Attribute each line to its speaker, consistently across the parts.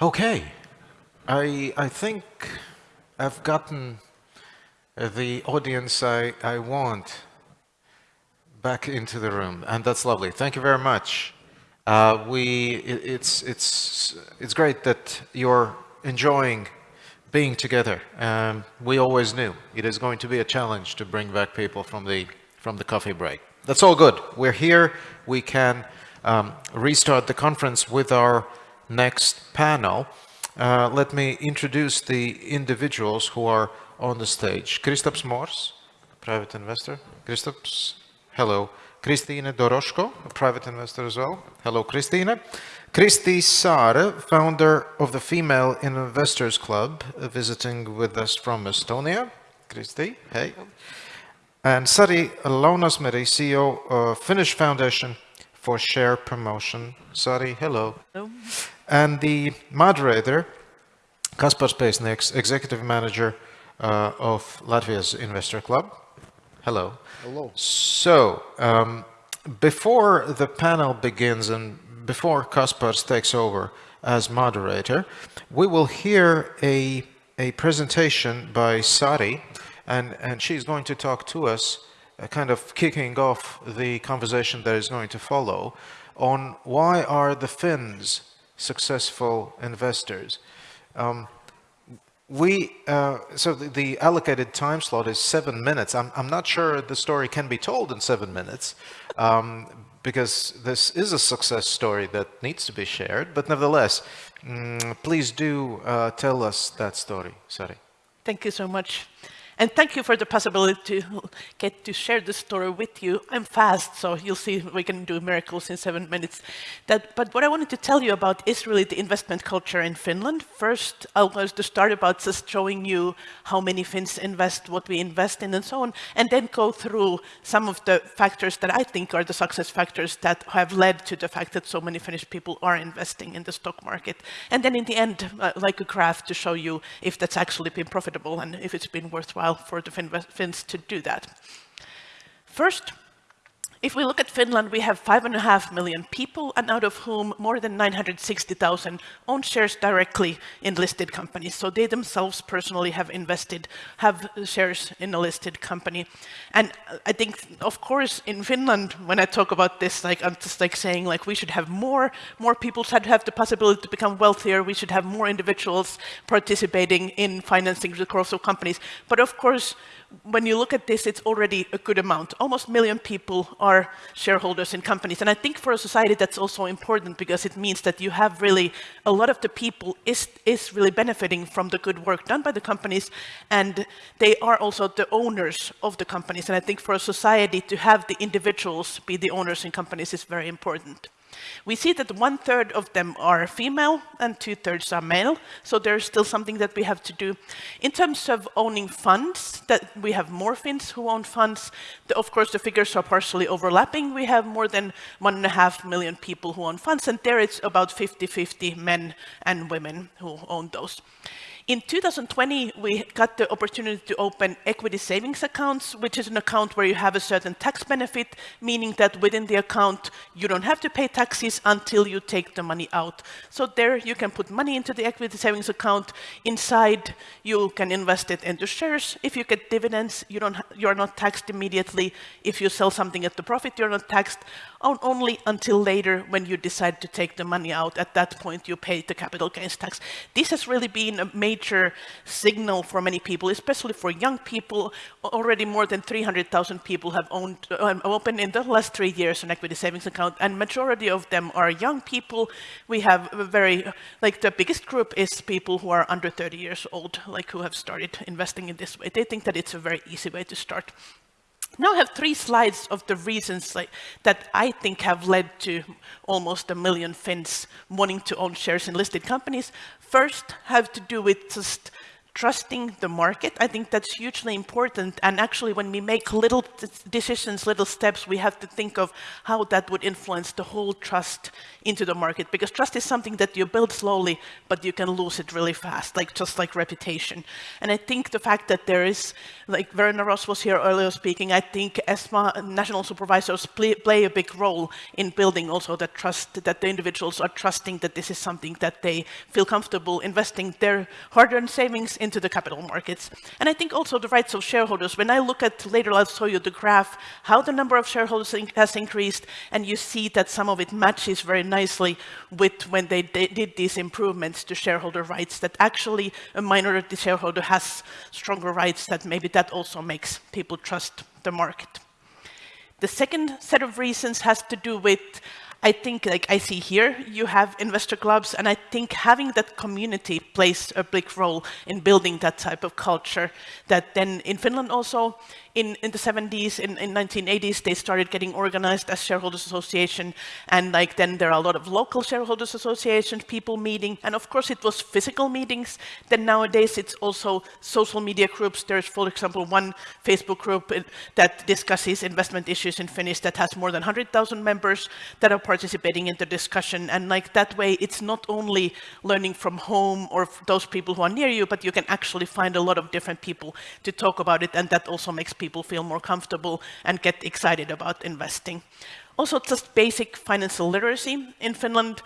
Speaker 1: Okay, I, I think I've gotten the audience I, I want back into the room, and that's lovely. Thank you very much. Uh, we, it, it's, it's, it's great that you're enjoying being together. Um, we always knew it is going to be a challenge to bring back people from the, from the coffee break. That's all good. We're here. We can um, restart the conference with our next panel. Uh, let me introduce the individuals who are on the stage. Kristaps Mors, private investor. Kristaps, hello. Kristine Doroshko, a private investor as well. Hello, Kristine. Kristi Saare, founder of the Female Investors Club, visiting with us from Estonia. Kristi, hey. And Sari Lounasmeri, CEO of Finnish Foundation for Share Promotion. Sari, hello. Hello. And the moderator, Kaspar Spēsnieks, Executive Manager uh, of Latvia's Investor Club. Hello.
Speaker 2: Hello.
Speaker 1: So, um, before the panel begins and before Kaspars takes over as moderator, we will hear a, a presentation by Sari, and, and she's going to talk to us, uh, kind of kicking off the conversation that is going to follow, on why are the Finns successful investors. Um, we, uh, so the, the, allocated time slot is seven minutes. I'm, I'm not sure the story can be told in seven minutes um, because this is a success story that needs to be shared. But nevertheless, mm, please do uh, tell us that story, Sari.
Speaker 3: Thank you so much. And thank you for the possibility to get to share the story with you. I'm fast, so you'll see we can do miracles in seven minutes. That, but what I wanted to tell you about is really the investment culture in Finland. First, I was to start about just showing you how many Finns invest, what we invest in, and so on, and then go through some of the factors that I think are the success factors that have led to the fact that so many Finnish people are investing in the stock market. And then in the end, uh, like a graph to show you if that's actually been profitable and if it's been worthwhile while for the Finns to do that. First, if we look at Finland, we have five and a half million people, and out of whom more than 960,000 own shares directly in listed companies. So they themselves personally have invested, have shares in a listed company. And I think, of course, in Finland, when I talk about this, like I'm just like saying, like we should have more, more people should have the possibility to become wealthier. We should have more individuals participating in financing the growth of companies. But of course, when you look at this, it's already a good amount. Almost a million people are shareholders in companies. And I think for a society that's also important because it means that you have really, a lot of the people is, is really benefiting from the good work done by the companies. And they are also the owners of the companies. And I think for a society to have the individuals be the owners in companies is very important. We see that one third of them are female and two thirds are male. So there's still something that we have to do. In terms of owning funds, that we have more Finns who own funds. The, of course, the figures are partially overlapping. We have more than one and a half million people who own funds, and there it's about 50-50 men and women who own those. In 2020, we got the opportunity to open equity savings accounts, which is an account where you have a certain tax benefit, meaning that within the account, you don't have to pay taxes until you take the money out. So there you can put money into the equity savings account. Inside, you can invest it into shares. If you get dividends, you don't you're not taxed immediately. If you sell something at the profit, you're not taxed only until later when you decide to take the money out. At that point, you pay the capital gains tax. This has really been a major signal for many people, especially for young people. Already more than 300,000 people have owned, uh, opened in the last three years an equity savings account, and majority of them are young people. We have a very, like the biggest group is people who are under 30 years old, like who have started investing in this way. They think that it's a very easy way to start. Now I have three slides of the reasons like, that I think have led to almost a million Finns wanting to own shares in listed companies. First have to do with just trusting the market. I think that's hugely important. And actually, when we make little decisions, little steps, we have to think of how that would influence the whole trust into the market. Because trust is something that you build slowly, but you can lose it really fast, like just like reputation. And I think the fact that there is, like Verena Ross was here earlier speaking, I think ESMA national supervisors play, play a big role in building also that trust, that the individuals are trusting that this is something that they feel comfortable investing their hard-earned savings in into the capital markets. And I think also the rights of shareholders. When I look at, later I'll show you the graph, how the number of shareholders has increased, and you see that some of it matches very nicely with when they did these improvements to shareholder rights, that actually a minority shareholder has stronger rights, that maybe that also makes people trust the market. The second set of reasons has to do with I think, like I see here, you have investor clubs, and I think having that community plays a big role in building that type of culture. That then in Finland also, in, in the 70s, in, in 1980s, they started getting organized as shareholders association. And like then there are a lot of local shareholders associations, people meeting. And of course, it was physical meetings. Then nowadays, it's also social media groups. There's, for example, one Facebook group uh, that discusses investment issues in Finnish that has more than 100,000 members that are participating in the discussion. And like that way, it's not only learning from home or those people who are near you, but you can actually find a lot of different people to talk about it. And that also makes people people feel more comfortable and get excited about investing. Also, just basic financial literacy in Finland.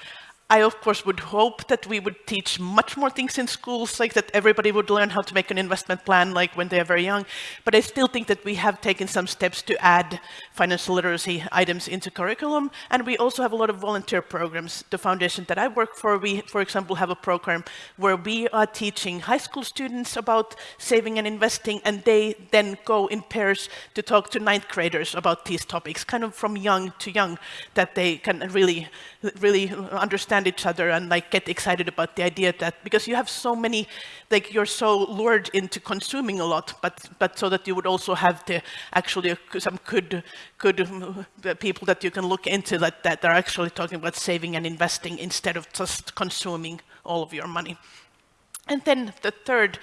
Speaker 3: I, of course, would hope that we would teach much more things in schools, like that everybody would learn how to make an investment plan, like when they are very young. But I still think that we have taken some steps to add financial literacy items into curriculum. And we also have a lot of volunteer programs. The foundation that I work for, we, for example, have a program where we are teaching high school students about saving and investing, and they then go in pairs to talk to ninth graders about these topics, kind of from young to young, that they can really, really understand understand each other and like get excited about the idea that because you have so many like you're so lured into consuming a lot but but so that you would also have the actually some good good people that you can look into that that are actually talking about saving and investing instead of just consuming all of your money and then the third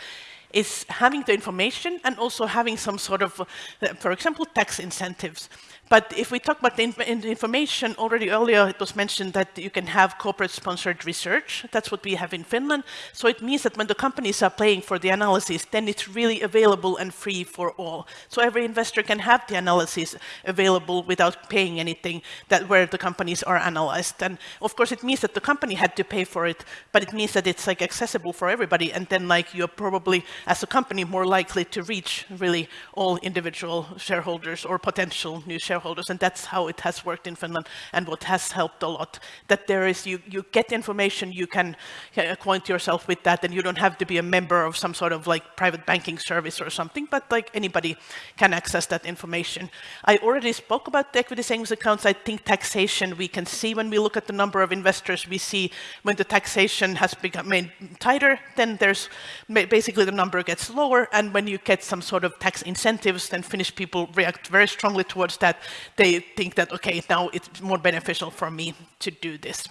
Speaker 3: is having the information and also having some sort of, uh, for example, tax incentives. But if we talk about the, in information, already earlier it was mentioned that you can have corporate-sponsored research. That's what we have in Finland. So it means that when the companies are paying for the analysis, then it's really available and free for all. So every investor can have the analysis available without paying anything that where the companies are analyzed. And of course, it means that the company had to pay for it, but it means that it's like accessible for everybody. And then like you're probably, as a company, more likely to reach really all individual shareholders or potential new shareholders shareholders, and that's how it has worked in Finland and what has helped a lot. That there is, you, you get information, you can acquaint yourself with that, and you don't have to be a member of some sort of like private banking service or something, but like anybody can access that information. I already spoke about the equity savings accounts. I think taxation, we can see when we look at the number of investors, we see when the taxation has become made tighter, then there's basically the number gets lower, and when you get some sort of tax incentives, then Finnish people react very strongly towards that they think that, okay, now it's more beneficial for me to do this.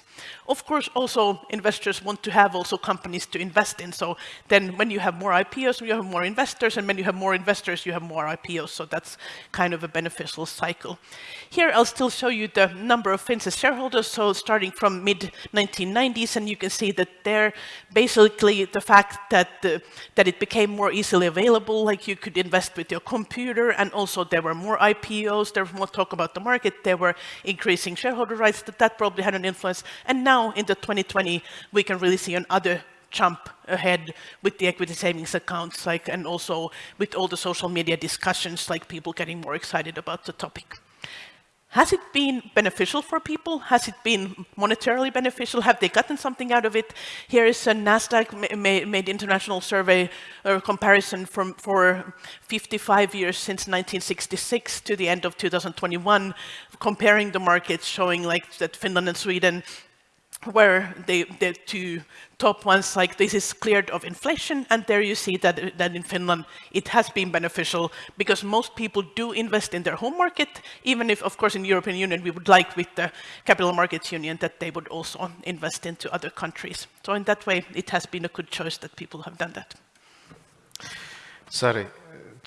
Speaker 3: Of course, also investors want to have also companies to invest in. So then when you have more IPOs, you have more investors, and when you have more investors, you have more IPOs. So that's kind of a beneficial cycle. Here, I'll still show you the number of Finns shareholders. So starting from mid-1990s, and you can see that there, basically the fact that, the, that it became more easily available, like you could invest with your computer, and also there were more IPOs, there was more talk about the market, there were increasing shareholder rights, that, that probably had an influence. And now in the 2020, we can really see another jump ahead with the equity savings accounts, like, and also with all the social media discussions, like people getting more excited about the topic. Has it been beneficial for people? Has it been monetarily beneficial? Have they gotten something out of it? Here is a NASDAQ made international survey or comparison from, for 55 years since 1966 to the end of 2021, comparing the markets, showing like that Finland and Sweden where the, the two top ones, like this is cleared of inflation, and there you see that, that in Finland it has been beneficial because most people do invest in their home market, even if, of course, in European Union we would like with the Capital Markets Union that they would also invest into other countries. So in that way, it has been a good choice that people have done that.
Speaker 1: Sari,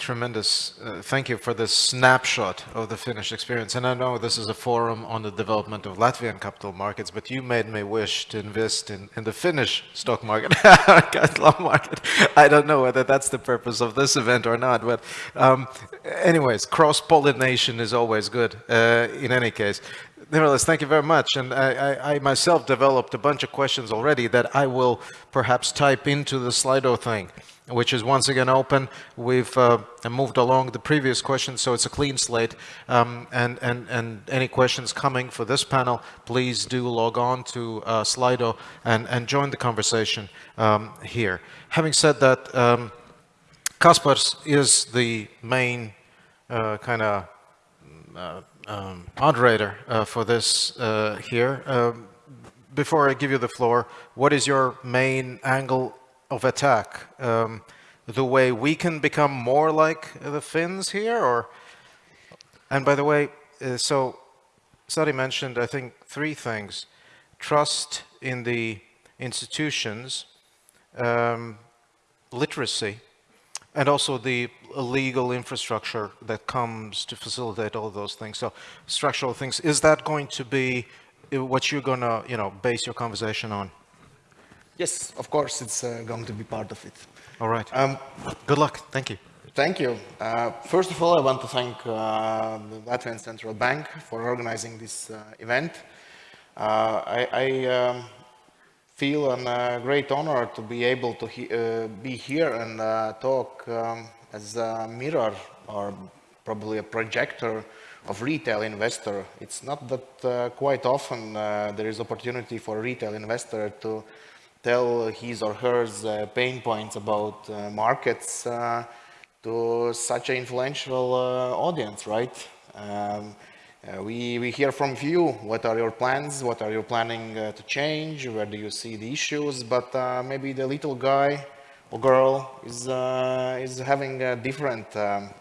Speaker 1: tremendous. Uh, thank you for this snapshot of the Finnish experience. And I know this is a forum on the development of Latvian capital markets, but you made me wish to invest in, in the Finnish stock market, capital market. I don't know whether that's the purpose of this event or not, but um, anyways, cross-pollination is always good uh, in any case. Nevertheless, thank you very much. And I, I, I, myself developed a bunch of questions already that I will perhaps type into the Slido thing which is once again open. We've uh, moved along the previous questions, so it's a clean slate. Um, and, and, and any questions coming for this panel, please do log on to uh, Slido and, and join the conversation um, here. Having said that, um, Kaspars is the main uh, kind of uh, um, moderator uh, for this uh, here. Um, before I give you the floor, what is your main angle of attack? Um, the way we can become more like the Finns here, or? And by the way, uh, so Sari mentioned, I think, three things: trust in the institutions, um, literacy, and also the legal infrastructure that comes to facilitate all those things. So structural things. Is that going to be uh, what you're going to, you know, base your conversation on?
Speaker 2: Yes, of course, it's uh, going to be part of it.
Speaker 1: All right. Um, Good luck. Thank you.
Speaker 2: Thank you. Uh, first of all, I want to thank uh, the Latvian Central Bank for organizing this uh, event. Uh, I, I um, feel a great honor to be able to he uh, be here and talk um, as a mirror or probably a projector of retail investor. It's not that quite often there is opportunity for a retail investor to tell his or her uh, pain points about uh, markets uh, to such an influential audience, right? Um, uh, we, we hear from you, what are your plans, what are you planning uh, to change, where do you see the issues, but uh, maybe the little guy or girl is, is having different, um,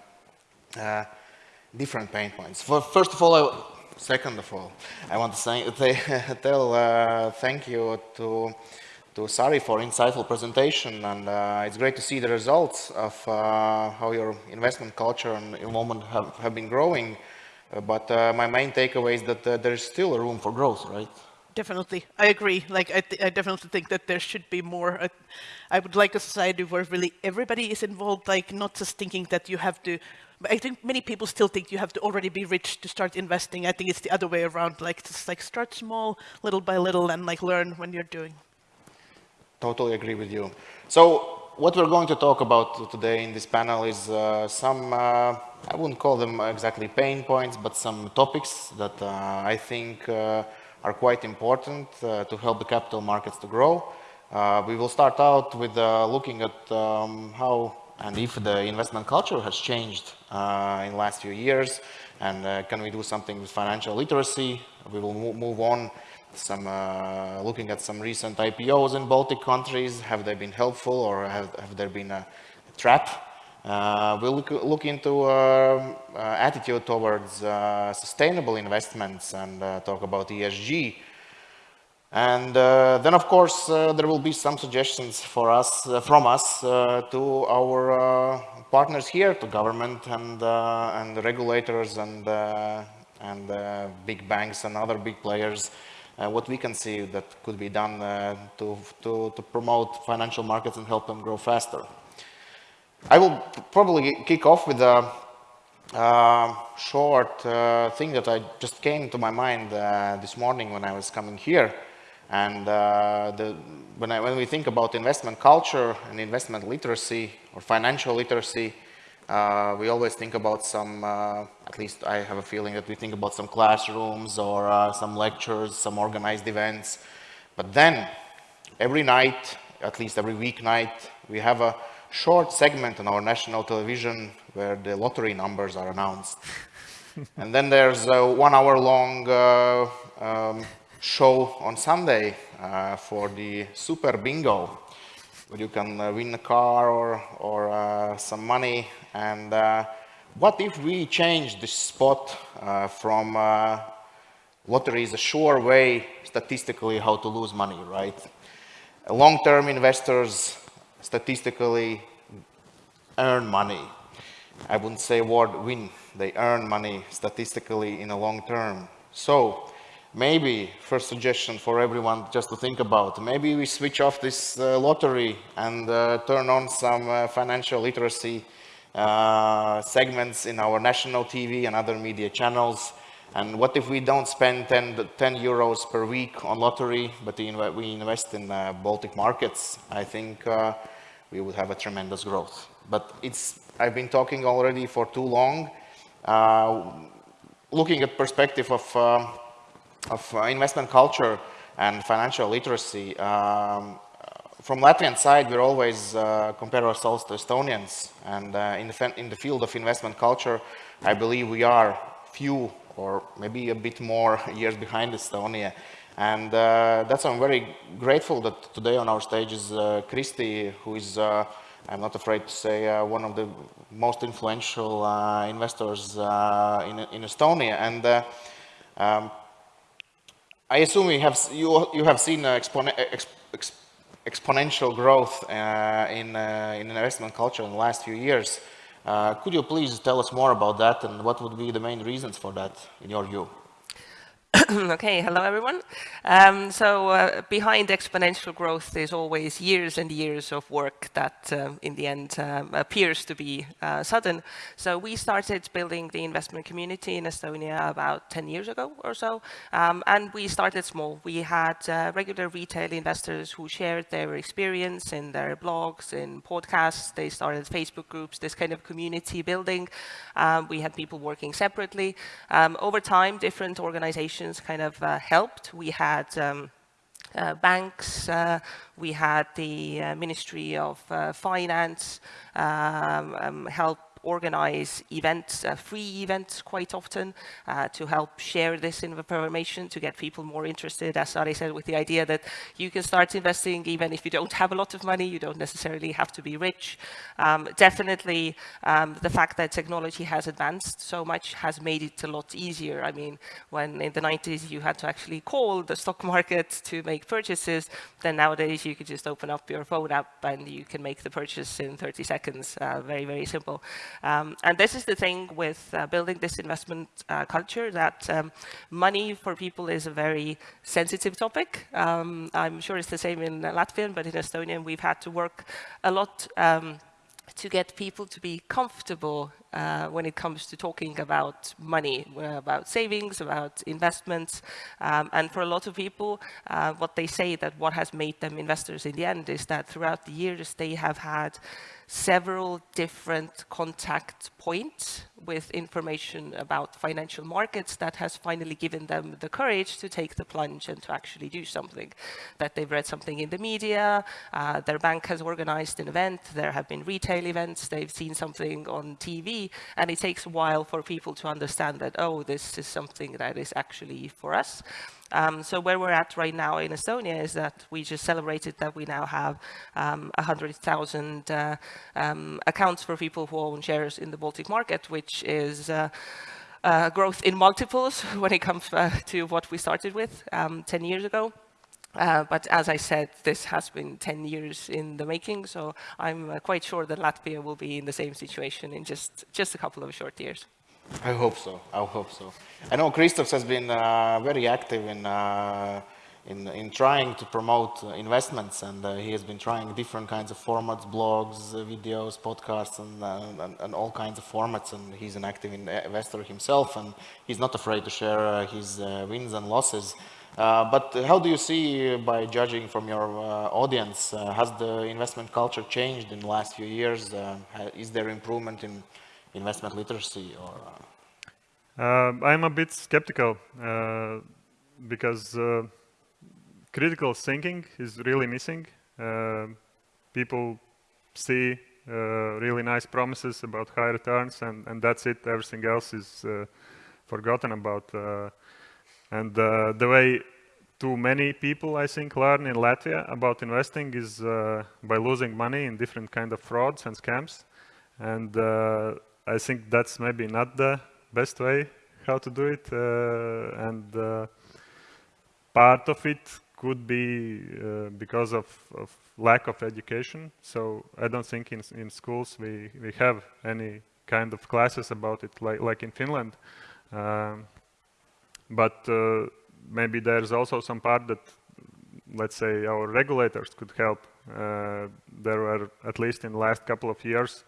Speaker 2: different pain points. First of all, I, second of all, I want to say, tell thank you to to Sari for insightful presentation and uh, it's great to see the results of uh, how your investment culture and involvement have, have been growing. Uh, but uh, my main takeaway is that uh, there is still room for growth, right?
Speaker 3: Definitely, I agree. Like, I, I definitely think that there should be more. I would like a society where really everybody is involved, like not just thinking that you have to I think many people still think you have to already be rich to start investing. I think it's the other way around, like just like start small, little by little, and like learn when you're doing.
Speaker 2: Totally agree with you. So what we're going to talk about today in this panel is uh, some, uh, I wouldn't call them exactly pain points, but some topics that uh, I think uh, are quite important uh, to help the capital markets to grow. Uh, we will start out with looking at um, how and if the investment culture has changed in the last few years and can we do something with financial literacy. We will move on some uh, looking at some recent IPOs in Baltic countries. Have they been helpful or have, have there been a, a trap? Uh, we'll look, look into uh, uh attitude towards uh, sustainable investments and uh, talk about ESG. And then, of course, there will be some suggestions for us, from us to our partners here, to government and, and regulators and, and big banks and other big players what we can see that could be done uh, to, to, to promote financial markets and help them grow faster. I will probably kick off with a uh, short uh, thing that I just came to my mind uh, this morning when I was coming here. And uh, the, when, I, when we think about investment culture and investment literacy or financial literacy, uh, we always think about some, uh, at least I have a feeling that we think about some classrooms or uh, some lectures, some organized events. But then, every night, at least every weeknight, we have a short segment on our national television where the lottery numbers are announced. and then there's a one hour long uh, um, show on Sunday uh, for the Super Bingo where you can uh, win a car or, or uh, some money. And uh, what if we change the spot uh, from uh, lottery is a sure way statistically how to lose money, right? Long-term investors statistically earn money. I wouldn't say word win. They earn money statistically in a long term. So maybe first suggestion for everyone just to think about, maybe we switch off this uh, lottery and uh, turn on some uh, financial literacy uh, segments in our national TV and other media channels. And what if we don't spend 10, 10 euros per week on lottery, but we invest in uh, Baltic markets? I think uh, we would have a tremendous growth. But it's, I've been talking already for too long. looking at perspective of of uh, investment culture and financial literacy. Um, from Latvian side, we always uh, compare ourselves to Estonians. And uh, in, the in the field of investment culture, I believe we are few or maybe a bit more years behind Estonia. And uh, that's why I'm very grateful that today on our stage is uh, Kristi, who is, uh, I'm not afraid to say, uh, one of the most influential investors in, in Estonia. And um, I assume you have, you, you have seen uh, expone ex ex exponential growth uh, in, uh, in investment culture in the last few years. Uh, could you please tell us more about that and what would be the main reasons for that in your view?
Speaker 4: okay, hello everyone. Um, so uh, behind exponential growth there's always years and years of work that uh, in the end um, appears to be uh, sudden. So we started building the investment community in Estonia about 10 years ago or so. Um, and we started small. We had uh, regular retail investors who shared their experience in their blogs, in podcasts. They started Facebook groups, this kind of community building. Um, we had people working separately. Um, over time, different organizations kind of uh, helped. We had um, uh, banks, uh, we had the uh, Ministry of uh, Finance um, um, help organize events, uh, free events quite often uh, to help share this information to get people more interested, as Ari said, with the idea that you can start investing even if you don't have a lot of money, you don't necessarily have to be rich. Um, definitely um, the fact that technology has advanced so much has made it a lot easier. I mean, when in the 90s you had to actually call the stock market to make purchases, then nowadays you could just open up your phone app and you can make the purchase in 30 seconds. Uh, very, very simple. Um, and this is the thing with uh, building this investment uh, culture that um, money for people is a very sensitive topic. Um, I'm sure it's the same in Latvian, but in Estonian we've had to work a lot um, to get people to be comfortable uh, when it comes to talking about money, uh, about savings, about investments. Um, and for a lot of people, uh, what they say that what has made them investors in the end is that throughout the years they have had several different contact points with information about financial markets that has finally given them the courage to take the plunge and to actually do something. That they've read something in the media, uh, their bank has organized an event, there have been retail events, they've seen something on TV, and it takes a while for people to understand that, oh, this is something that is actually for us. Um, so where we're at right now in Estonia is that we just celebrated that we now have um, 100,000 uh, um, accounts for people who own shares in the Baltic market, which is uh, uh, growth in multiples when it comes uh, to what we started with um, 10 years ago. Uh, but as I said, this has been 10 years in the making, so I'm uh, quite sure that Latvia will be in the same situation in just, just a couple of short years.
Speaker 2: I hope so. I hope so. I know Kristaps has been uh, very active in, uh, in, in trying to promote uh, investments, and uh, he has been trying different kinds of formats, blogs, videos, podcasts, and, and, and, all kinds of formats. And he's an active investor himself, and he's not afraid to share his wins and losses. But how do you see, by judging from your audience, has the investment culture changed in the last few years? is there improvement in investment literacy or?
Speaker 5: Uh, I'm a bit skeptical uh, because uh, critical thinking is really missing. Uh, people see uh, really nice promises about high returns and, and that's it. Everything else is uh, forgotten about. And the way too many people, I think, learn in Latvia about investing is by losing money in different kind of frauds and scams. And I think that's maybe not the best way how to do it. Uh, and uh, part of it could be uh, because of, of, lack of education. So I don't think in, in schools we, we have any kind of classes about it like, like in Finland. Um, but uh, maybe there's also some part that, let's say, our regulators could help. Uh, there were, at least in the last couple of years,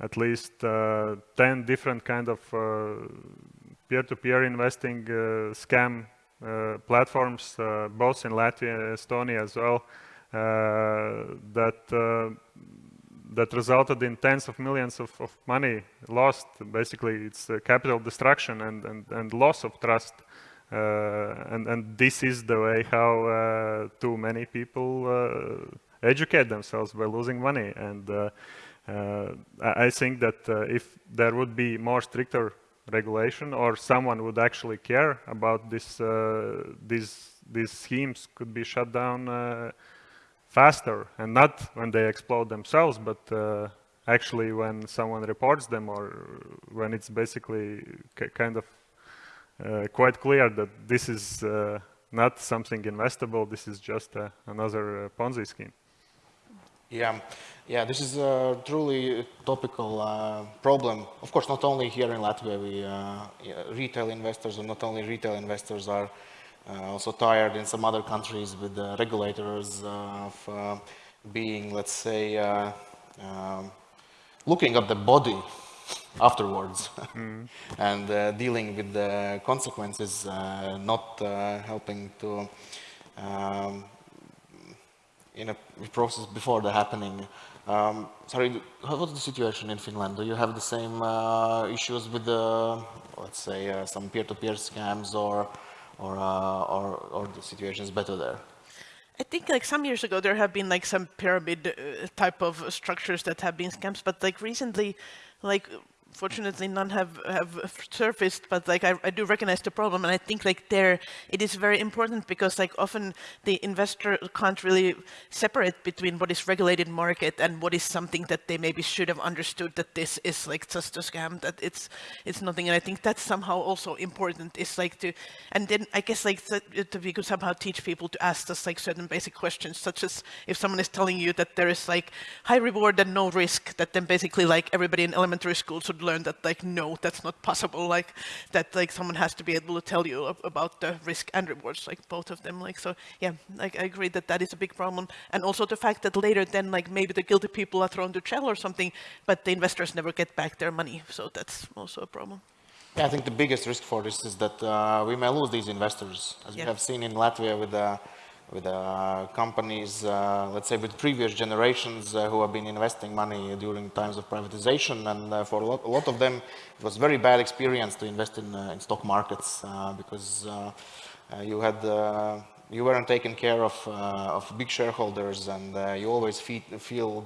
Speaker 5: at least uh, 10 different kind of peer-to-peer -peer investing scam platforms, both in Latvia and Estonia as well, that that resulted in tens of millions of, of money lost. Basically, it's capital destruction and, and, and loss of trust. Uh, and, and this is the way how uh, too many people uh, educate themselves by losing money. And I think that if there would be more stricter regulation or someone would actually care about this, these, these schemes could be shut down faster and not when they explode themselves, but uh, actually when someone reports them or when it's basically kind of uh, quite clear that this is uh, not something investable, this is just uh, another uh, Ponzi scheme.
Speaker 2: Yeah, yeah, this is a truly topical uh, problem. Of course, not only here in Latvia, we, yeah, retail investors, or not only retail investors are uh, also tired in some other countries with the regulators uh, of uh, being, let's say, um, looking at the body afterwards mm. and uh, dealing with the consequences, uh, not uh, helping to um, in a process before the happening. Um, sorry, was the situation in Finland? Do you have the same issues with the, let's say, some peer-to-peer -peer scams or or, uh, or, or the situation is better there?
Speaker 3: I think like some years ago there have been like some pyramid uh, type of structures that have been scams, but like recently, like fortunately none have, have surfaced, but like I, I, do recognize the problem. And I think like there, it is very important because like often the investor can't really separate between what is regulated market and what is something that they maybe should have understood that this is like just a scam, that it's, it's nothing. And I think that's somehow also important is like to, and then I guess like that we could somehow teach people to ask us like certain basic questions, such as if someone is telling you that there is like high reward and no risk, that then basically like everybody in elementary school should learn that like, no, that's not possible. Like that, like someone has to be able to tell you about the risk and rewards, like both of them. Like, so yeah, like I agree that that is a big problem. And also the fact that later then like maybe the guilty people are thrown to jail or something, but the investors never get back their money. So that's also a problem.
Speaker 2: Yeah, I think the biggest risk for this is that uh, we may lose these investors, as yeah. we have seen in Latvia with the with uh, companies, uh, let's say with previous generations uh, who have been investing money during times of privatization. And uh, for a lot, a lot, of them it was very bad experience to invest in, uh, in stock markets uh, because you had you weren't taken care of, of big shareholders. And you always feel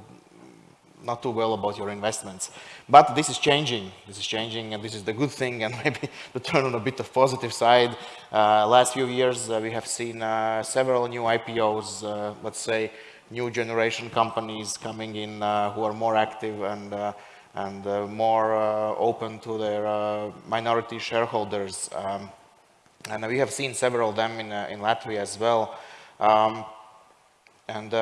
Speaker 2: not too well about your investments. But this is changing. This is changing, and this is the good thing, and maybe to turn on a bit of positive side. Uh, last few years, uh, we have seen uh, several new IPOs, uh, let's say, new generation companies coming in uh, who are more active and uh, and more open to their minority shareholders. Um, and we have seen several of them in, in Latvia as well. Um, and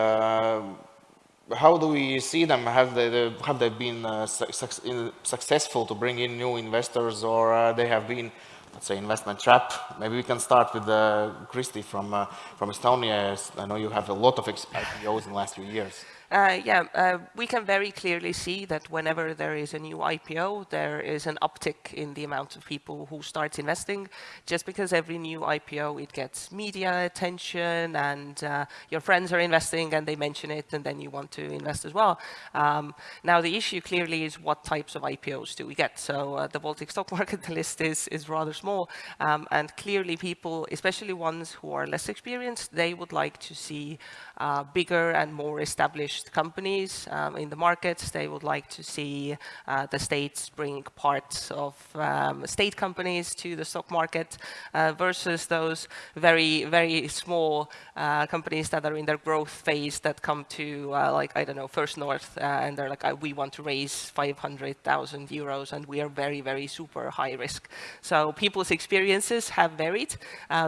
Speaker 2: how do we see them? Have they, have they been uh, su successful to bring in new investors or uh, they have been, let's say, investment trap? Maybe we can start with uh, Kristi from, uh, from Estonia. I know you have a lot of IPOs in the last few years.
Speaker 4: Uh, yeah, uh, we can very clearly see that whenever there is a new IPO, there is an uptick in the amount of people who start investing. Just because every new IPO, it gets media attention and uh, your friends are investing and they mention it and then you want to invest as well. Um, now, the issue clearly is what types of IPOs do we get? So uh, the Baltic stock market list is, is rather small um, and clearly people, especially ones who are less experienced, they would like to see uh, bigger and more established companies um, in the markets. They would like to see uh, the states bring parts of um, state companies to the stock market uh, versus those very, very small uh, companies that are in their growth phase that come to, uh, like, I don't know, First North, uh, and they're like, we want to raise 500,000 euros, and we are very, very super high risk. So people's experiences have varied.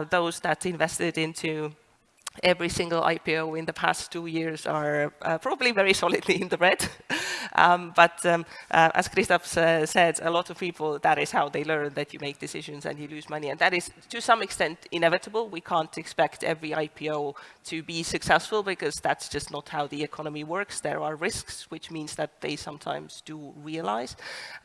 Speaker 4: those that invested into every single IPO in the past two years are uh, probably very solidly in the red. um, but um, uh, as Kristaps uh, said, a lot of people, that is how they learn that you make decisions and you lose money. And that is, to some extent, inevitable. We can't expect every IPO to be successful because that's just not how the economy works. There are risks, which means that they sometimes do realize.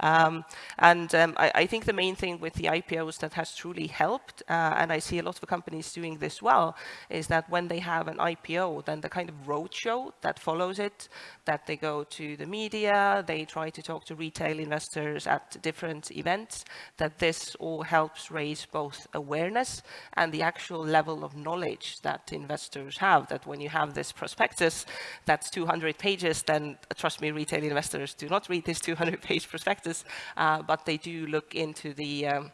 Speaker 4: Um, and um, I, I, think the main thing with the IPOs that has truly helped, uh, and I see a lot of companies doing this well, is that when when they have an IPO, then the kind of roadshow that follows it, that they go to the media, they try to talk to retail investors at different events, that this all helps raise both awareness and the actual level of knowledge that investors have, that when you have this prospectus that's 200 pages, then trust me, retail investors do not read this 200 page prospectus, uh, but they do look into the um,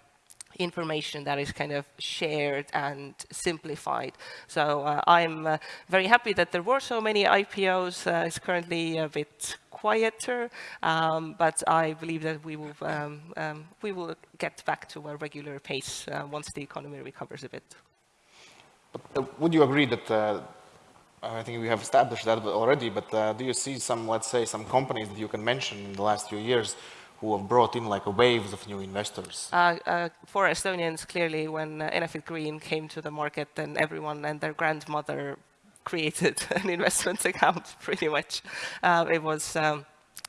Speaker 4: information that is kind of shared and simplified. So uh, I'm uh, very happy that there were so many IPOs. Uh, it's currently a bit quieter, um, but I believe that we will um, um, we will get back to a regular pace uh, once the economy recovers a bit.
Speaker 2: But, uh, would you agree that uh, I think we have established that already, but do you see some, let's say, some companies that you can mention in the last few years who have brought in like a waves of new investors?
Speaker 4: Uh, uh, for Estonians, clearly, when uh, Green came to the market, then everyone and their grandmother created an investment account, pretty much. Uh, it was um,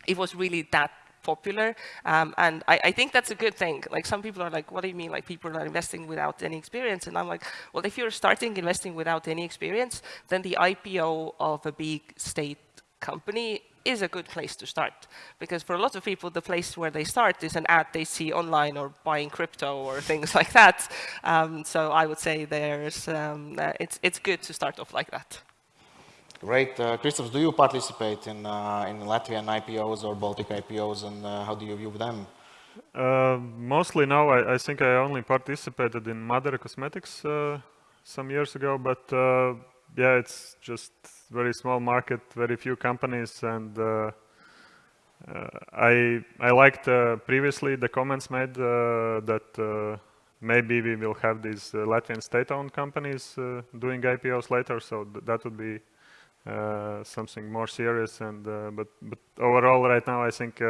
Speaker 4: it was really that popular. Um, and I, I, think that's a good thing. Like some people are like, what do you mean? Like people are investing without any experience. And I'm like, well, if you're starting investing without any experience, then the IPO of a big state company is a good place to start. Because for a lot of people, the place where they start is an ad they see online or buying crypto or things like that. Um, so I would say there's, um, uh, it's, it's good to start off like that.
Speaker 2: Great. Uh, Kristaps, do you participate in, uh, in Latvian IPOs or Baltic IPOs and uh, how do you view them?
Speaker 5: Uh, mostly now, I, I, think I only participated in Madara Cosmetics uh, some years ago, but yeah, it's just very small market, very few companies, and uh, uh, I I liked uh, previously the comments made uh, that uh, maybe we will have these Latvian state-owned companies doing IPOs later, so th that would be something more serious. And but but overall, right now, I think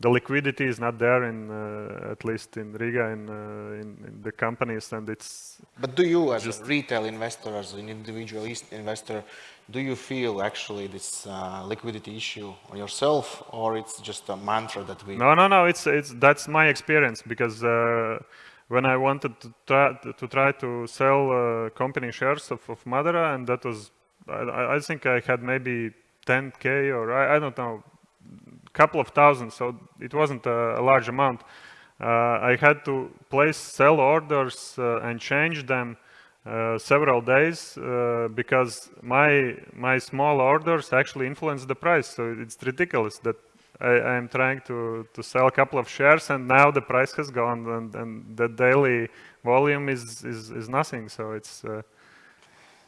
Speaker 5: the liquidity is not there in uh, at least in Riga in, uh, in, in the companies and it's
Speaker 2: but do you as a retail investor as an individual investor do you feel actually this uh, liquidity issue on yourself or it's just a mantra that we
Speaker 5: no no no it's it's that's my experience because uh, when I wanted to try to, try to sell uh, company shares of, of Madara and that was I, I think I had maybe 10k or I, I don't know couple of thousand, so it wasn't a, large amount. Uh, I had to place sell orders uh, and change them uh, several days uh, because my my small orders actually influence the price. So it's ridiculous that I, am trying to to sell a couple of shares and now the price has gone and, and the daily volume is is, is nothing. So it's uh,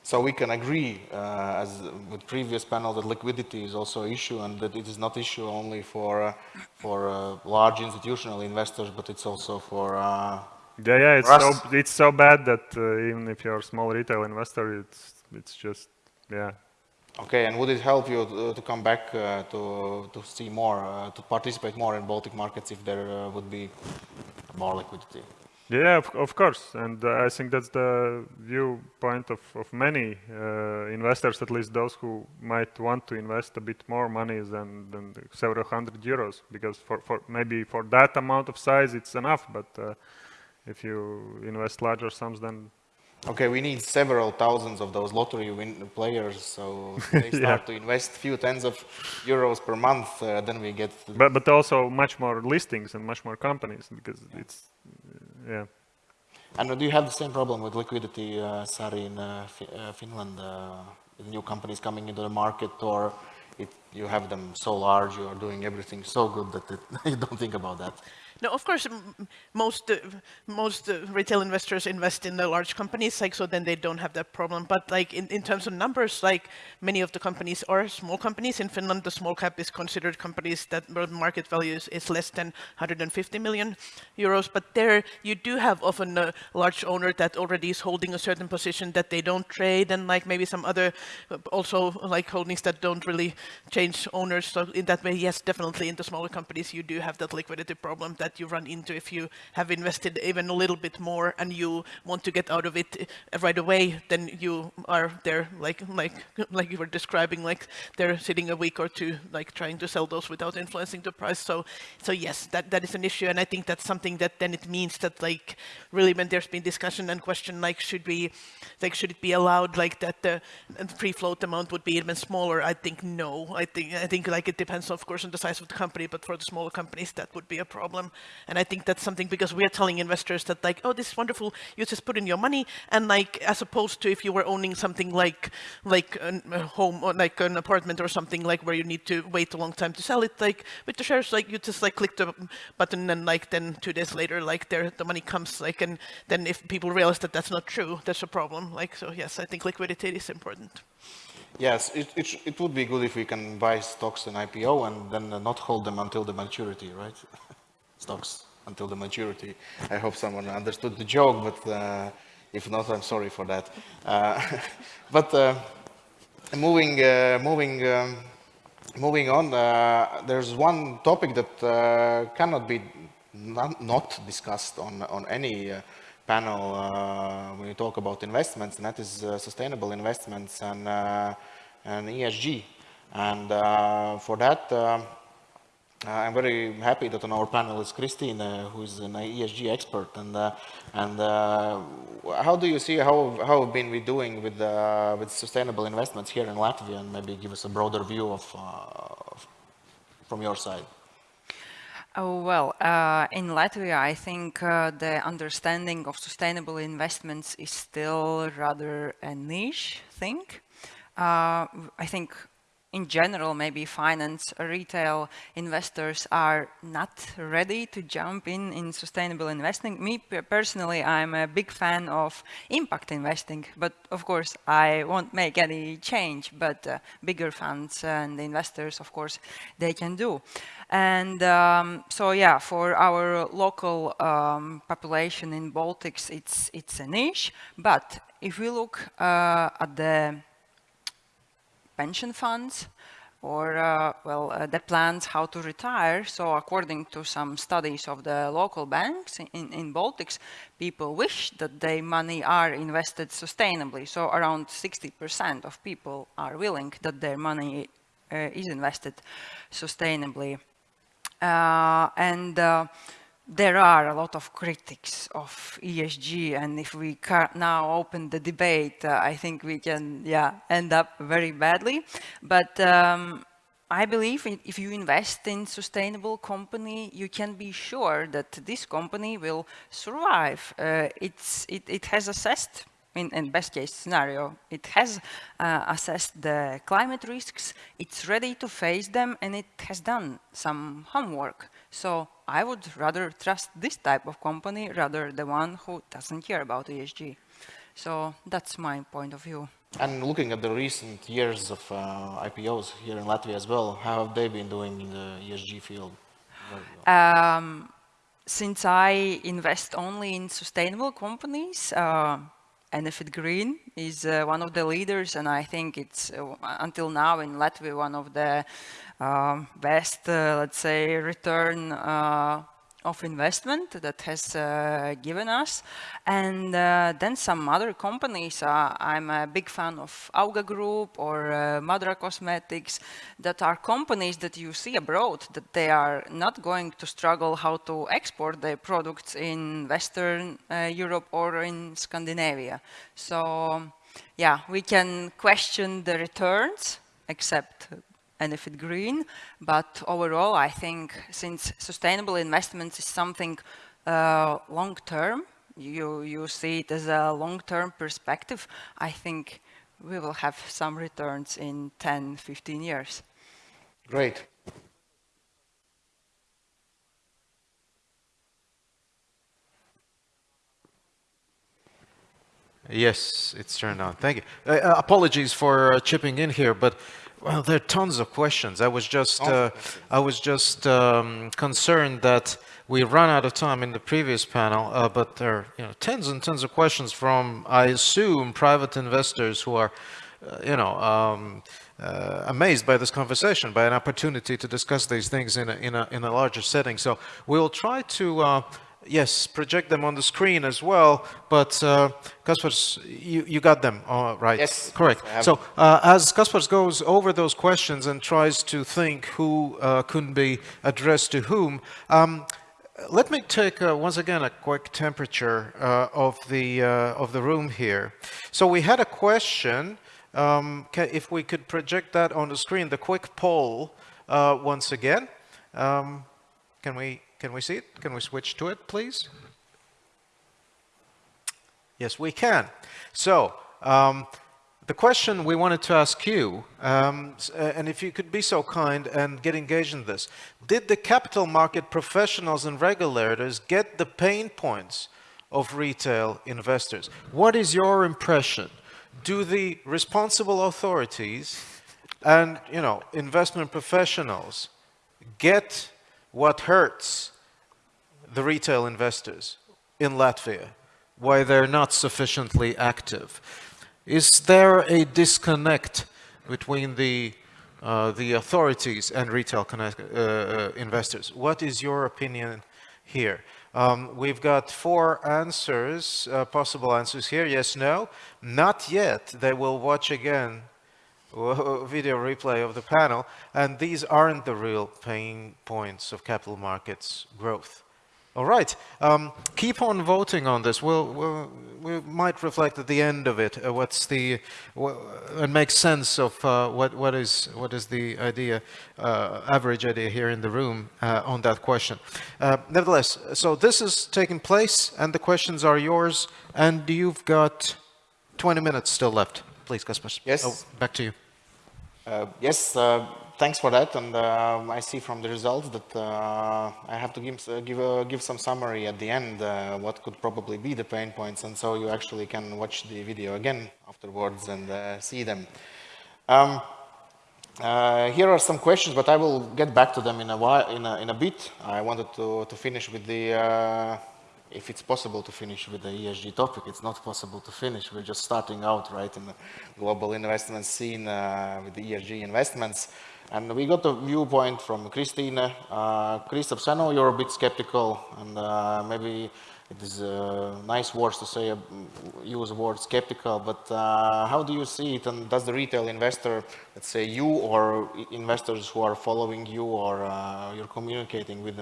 Speaker 2: so we can agree, uh, as with previous panel, that liquidity is also an issue and that it is not an issue only for uh, for uh, large institutional investors, but it's also for uh,
Speaker 5: yeah, yeah. It's so it's so bad that uh, even if you're a small retail investor, it's it's just yeah.
Speaker 2: Okay, and would it help you to, to come back uh, to to see more, to participate more in Baltic markets if there would be more liquidity?
Speaker 5: Yeah, of, of course, and uh, I think that's the viewpoint of, of many uh, investors, at least those who might want to invest a bit more money than, than several hundred euros, because for, for maybe for that amount of size it's enough, but uh, if you invest larger sums, then
Speaker 2: Okay, we need several thousands of those lottery win players, so they start yeah. to invest few tens of euros per month, uh, then we get...
Speaker 5: But, but also much more listings and much more companies, because it's yeah.
Speaker 2: And do you have the same problem with liquidity, uh, Sari, in uh, uh, Finland? Uh, new companies coming into the market, or it, you have them so large, you are doing everything so good that it, you don't think about that?
Speaker 3: No, of course, most uh, most uh, retail investors invest in the large companies, like so then they don't have that problem. But like in, in terms of numbers, like many of the companies are small companies. In Finland, the small cap is considered companies that market value is, is less than 150 million euros. But there you do have often a large owner that already is holding a certain position that they don't trade, and like maybe some other uh, also like holdings that don't really change owners. So in that way, yes, definitely in the smaller companies you do have that liquidity problem that you run into if you have invested even a little bit more and you want to get out of it uh, right away, then you are there like like like you were describing, like they're sitting a week or two, like trying to sell those without influencing the price. So so yes, that that is an issue, and I think that's something that then it means that like really when there's been discussion and question like should we like should it be allowed like that the free float amount would be even smaller? I think no. I think I think like it depends of course on the size of the company, but for the smaller companies that would be a problem. And I think that's something because we are telling investors that like, oh, this is wonderful. You just put in your money, and like as opposed to if you were owning something like like a home or like an apartment or something like where you need to wait a long time to sell it. Like with the shares, like you just like click the button and like then two days later, like there the money comes. Like and then if people realize that that's not true, that's a problem. Like so, yes, I think liquidity is important.
Speaker 2: Yes, it, it, it would be good if we can buy stocks in IPO and then not hold them until the maturity, right? stocks until the maturity. I hope someone understood the joke, but uh, if not, I'm sorry for that. Uh, but uh, moving, uh, moving, um, moving on, uh, there's one topic that uh, cannot be not, not discussed on, on any panel when you talk about investments, and that is sustainable investments and, and ESG. And for that, um, uh, I'm very happy that on our panel is Christine, uh, who is an ESG expert. And uh, and uh, how do you see how how have been we doing with uh, with sustainable investments here in Latvia? And maybe give us a broader view of uh, from your side.
Speaker 6: Oh, well, uh, in Latvia, I think uh, the understanding of sustainable investments is still rather a niche thing. Uh, I think in general, maybe finance, retail investors are not ready to jump in in sustainable investing. Me personally, I'm a big fan of impact investing, but of course, I won't make any change. But uh, bigger funds and investors, of course, they can do. And um, so, yeah, for our local um, population in Baltics, it's it's a niche. But if we look uh, at the pension funds or uh, well uh, the plans how to retire. So according to some studies of the local banks in, in baltics people wish that their money are invested sustainably. So around 60% of people are willing that their money uh, is invested sustainably. Uh, and uh, there are a lot of critics of ESG, and if we now open the debate, uh, I think we can, yeah, end up very badly. But um, I believe if you invest in sustainable company, you can be sure that this company will survive. Uh, it's, it, it has assessed in, in best case scenario, it has uh, assessed the climate risks, it's ready to face them, and it has done some homework. So I would rather trust this type of company rather the one who doesn't care about ESG. So that's my point of view.
Speaker 2: And looking at the recent years of uh, IPOs here in Latvia as well, how have they been doing in the ESG field?
Speaker 6: Um, since I invest only in sustainable companies, uh, Enefit Green is uh, one of the leaders, and I think it's uh, until now in Latvia one of the best, uh, let's say, return uh, of investment that has uh, given us. And uh, then some other companies, uh, I'm a big fan of Auga Group or uh, Madara Cosmetics, that are companies that you see abroad, that they are not going to struggle how to export their products in Western Europe or in Scandinavia. So yeah, we can question the returns, except and if it's green. But overall, I think since sustainable investments is something uh, long term, you, you see it as a long-term perspective, I think we will have some returns in 10, 15 years.
Speaker 2: Great.
Speaker 1: Yes, it's turned on. Thank you. Uh, uh apologies for uh, chipping in here, but well, there are tons of questions. I was just, uh, I was just um, concerned that we run out of time in the previous panel, uh, but there are you know, tons and tons of questions from, I assume, private investors who are, uh, you know, um, uh, amazed by this conversation, by an opportunity to discuss these things in a, in a, in a larger setting. So we'll try to, uh, yes, project them on the screen as well, but uh, Kaspars, you, you got them, all right?
Speaker 2: Yes.
Speaker 1: Correct. So uh, as Kaspars goes over those questions and tries to think who uh, could be addressed to whom, um, let me take uh, once again a quick temperature uh, of the uh, of the room here. So we had a question. Um, if we could project that on the screen, the quick poll uh, once again. Um, can we can we see it? Can we switch to it, please? Yes, we can. So um, the question we wanted to ask you, um, uh, and if you could be so kind and get engaged in this, did the capital market professionals and regulators get the pain points of retail investors? What is your impression? Do the responsible authorities and, you know, investment professionals get what hurts the retail investors in Latvia, why they're not sufficiently active. Is there a disconnect between the uh, the authorities and retail connect, uh, uh, investors? What is your opinion here? Um, we've got four answers, uh, possible answers here. Yes, no. Not yet. They will watch again video replay of the panel, and these aren't the real pain points of capital markets growth. All right, um, keep on voting on this. We'll, we'll, we might reflect at the end of it uh, what's the, wha and make sense of uh, what, what, is, what is the idea, uh, average idea here in the room uh, on that question. Uh, nevertheless, so this is taking place and the questions are yours and you've got 20 minutes still left. Please, Kaspars.
Speaker 2: Yes.
Speaker 1: Oh, back to you.
Speaker 2: Uh, yes, uh, thanks for that. And um I see from the results that uh, I have to give, uh, give, uh, give some summary at the end, uh, what could probably be the pain points. And so you actually can watch the video again afterwards and uh, see them. Um, uh, here are some questions, but I will get back to them in a while, in a, in a bit. I wanted to, to finish with the, uh, if it's possible to finish with the ESG topic. It's not possible to finish. We're just starting out, right, in the global investment scene uh, with the ESG investments. And we got a viewpoint from Christine. Uh, know you're a bit skeptical, and uh, maybe it is nice words to say, uh, use the word skeptical, but uh, how do you see it? And does the retail investor, let's say you or investors who are following you or uh, you're communicating with,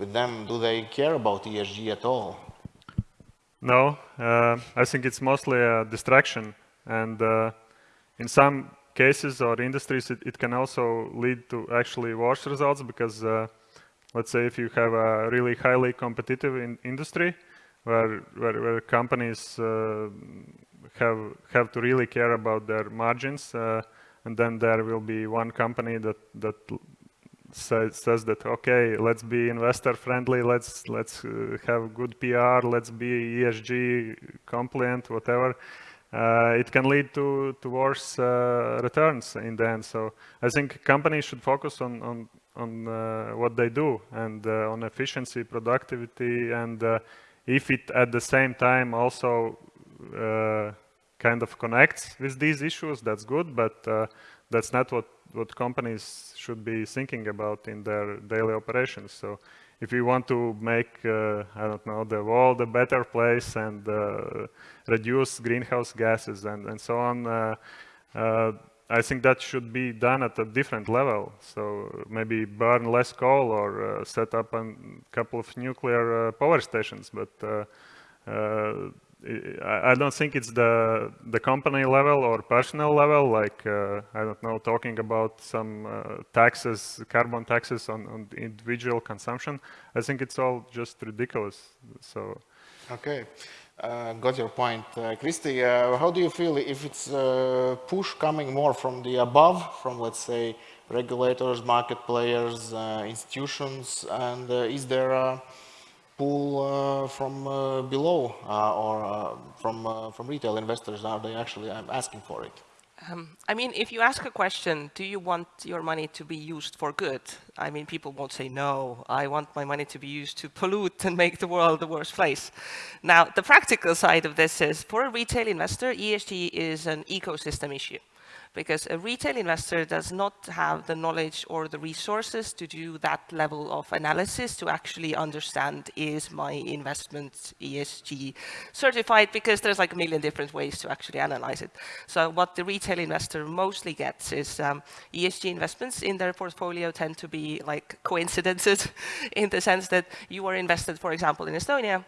Speaker 2: with them, do they care about ESG at all?
Speaker 5: No, uh, I think it's mostly a distraction, and uh, in some cases or industries, it, it can also lead to actually worse results because, uh, let's say, if you have a really highly competitive in industry, where where, where companies uh, have have to really care about their margins, uh, and then there will be one company that that says, says that okay let's be investor friendly let's let's uh, have good pr let's be esg compliant whatever uh, it can lead to to worse uh, returns in the end. So i think companies should focus on on on uh, what they do and uh, on efficiency productivity and uh, if it at the same time also uh, kind of connects with these issues, that's good, but uh, that's not what, what companies should be thinking about in their daily operations. So if we want to make, uh, I don't know, the world a better place and uh, reduce greenhouse gases and, and so on, uh, uh, I think that should be done at a different level. So maybe burn less coal or uh, set up a couple of nuclear power stations, but I don't think it's the the company level or personal level, like uh, I don't know, talking about some uh, taxes, carbon taxes on, on individual consumption. I think it's all just ridiculous. So
Speaker 2: Okay, uh, got your point. Uh, Christy, uh, how do you feel if it's uh, push coming more from the above, from let's say regulators, market players, uh, institutions, and is there a, pull uh, from uh, below uh, or from, from retail investors? Are they actually asking for it?
Speaker 4: Um, I mean, if you ask a question, do you want your money to be used for good? I mean, people won't say, no, I want my money to be used to pollute and make the world the worst place. Now, the practical side of this is, for a retail investor, ESG is an ecosystem issue because a retail investor does not have the knowledge or the resources to do that level of analysis to actually understand is my investment ESG certified because there's like a million different ways to actually analyze it. So what the retail investor mostly gets is um, ESG investments in their portfolio tend to be like coincidences in the sense that you are invested, for example, in Estonia,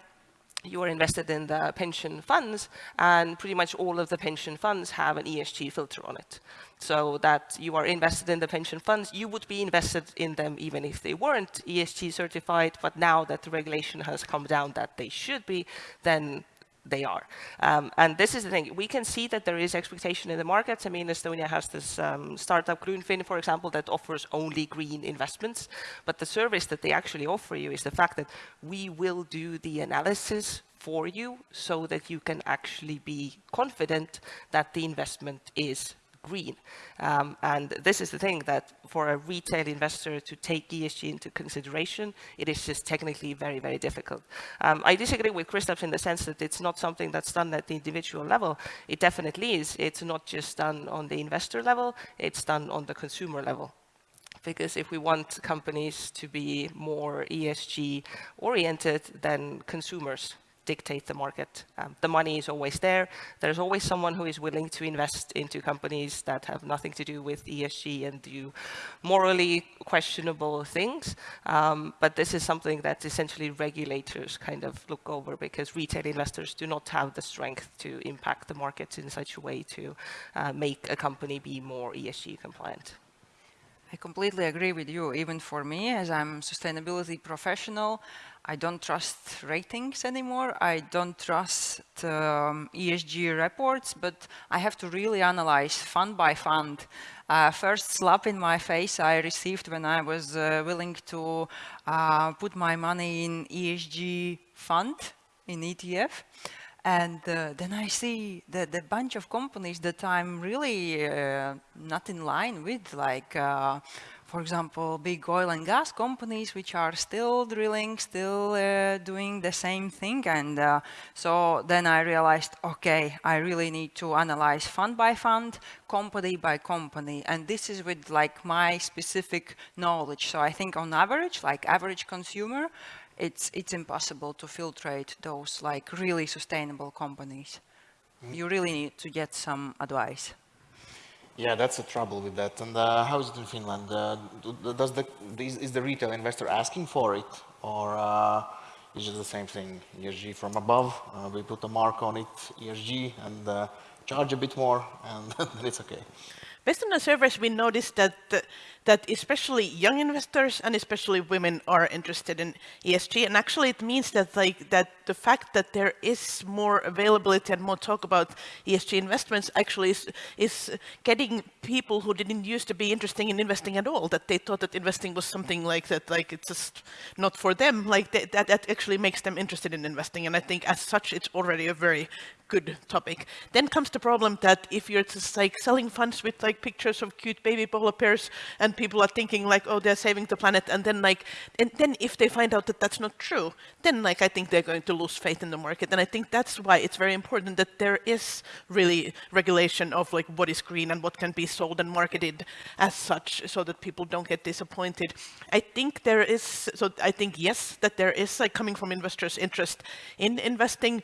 Speaker 4: you are invested in the pension funds, and pretty much all of the pension funds have an ESG filter on it. So that you are invested in the pension funds, you would be invested in them even if they weren't ESG certified, but now that the regulation has come down that they should be, then they are. Um, and this is the thing, we can see that there is expectation in the markets. I mean, Estonia has this um, startup Grünfin, for example, that offers only green investments. But the service that they actually offer you is the fact that we will do the analysis for you so that you can actually be confident that the investment is green. Um, and this is the thing that for a retail investor to take ESG into consideration, it is just technically very, very difficult. Um, I disagree with Kristaps in the sense that it's not something that's done at the individual level. It definitely is. It's not just done on the investor level, it's done on the consumer level because if we want companies to be more ESG oriented, then consumers dictate the market. Um, the money is always there. There's always someone who is willing to invest into companies that have nothing to do with ESG and do morally questionable things. Um, but this is something that essentially regulators kind of look over because retail investors do not have the strength to impact the markets in such a way to uh, make a company be more ESG compliant.
Speaker 6: I completely agree with you. Even for me, as I'm a sustainability professional, I don't trust ratings anymore. I don't trust um, ESG reports, but I have to really analyze fund by fund. Uh, first slap in my face I received when I was uh, willing to uh, put my money in ESG fund in ETF. And uh, then I see the, the bunch of companies that I'm really uh, not in line with, like, uh, for example, big oil and gas companies, which are still drilling, still uh, doing the same thing. And uh, so then I realized, okay, I really need to analyze fund by fund, company by company. And this is with like my specific knowledge. So I think on average, like average consumer, it's, it's impossible to filtrate those like really sustainable companies. Mm. You really need to get some advice.
Speaker 2: Yeah, that's the trouble with that. And uh, how is it in Finland? Uh, does the is, is, the retail investor asking for it, or uh, is it the same thing? ESG from above, uh, we put a mark on it, ESG, and uh, charge a bit more, and it's okay.
Speaker 3: Based on the surveys, we noticed that that especially young investors and especially women are interested in ESG. And actually, it means that like that the fact that there is more availability and more talk about ESG investments actually is, is getting people who didn't used to be interested in investing at all, that they thought that investing was something like that, like it's just not for them, like they, that, that actually makes them interested in investing. And I think as such, it's already a very good topic. Then comes the problem that if you're just like selling funds with like pictures of cute baby polar bears and and people are thinking like, oh, they're saving the planet. And then like, and then if they find out that that's not true, then like, I think they're going to lose faith in the market. And I think that's why it's very important that there is really regulation of like what is green and what can be sold and marketed as such so that people don't get disappointed. I think there is, so I think yes, that there is like coming from investors interest in investing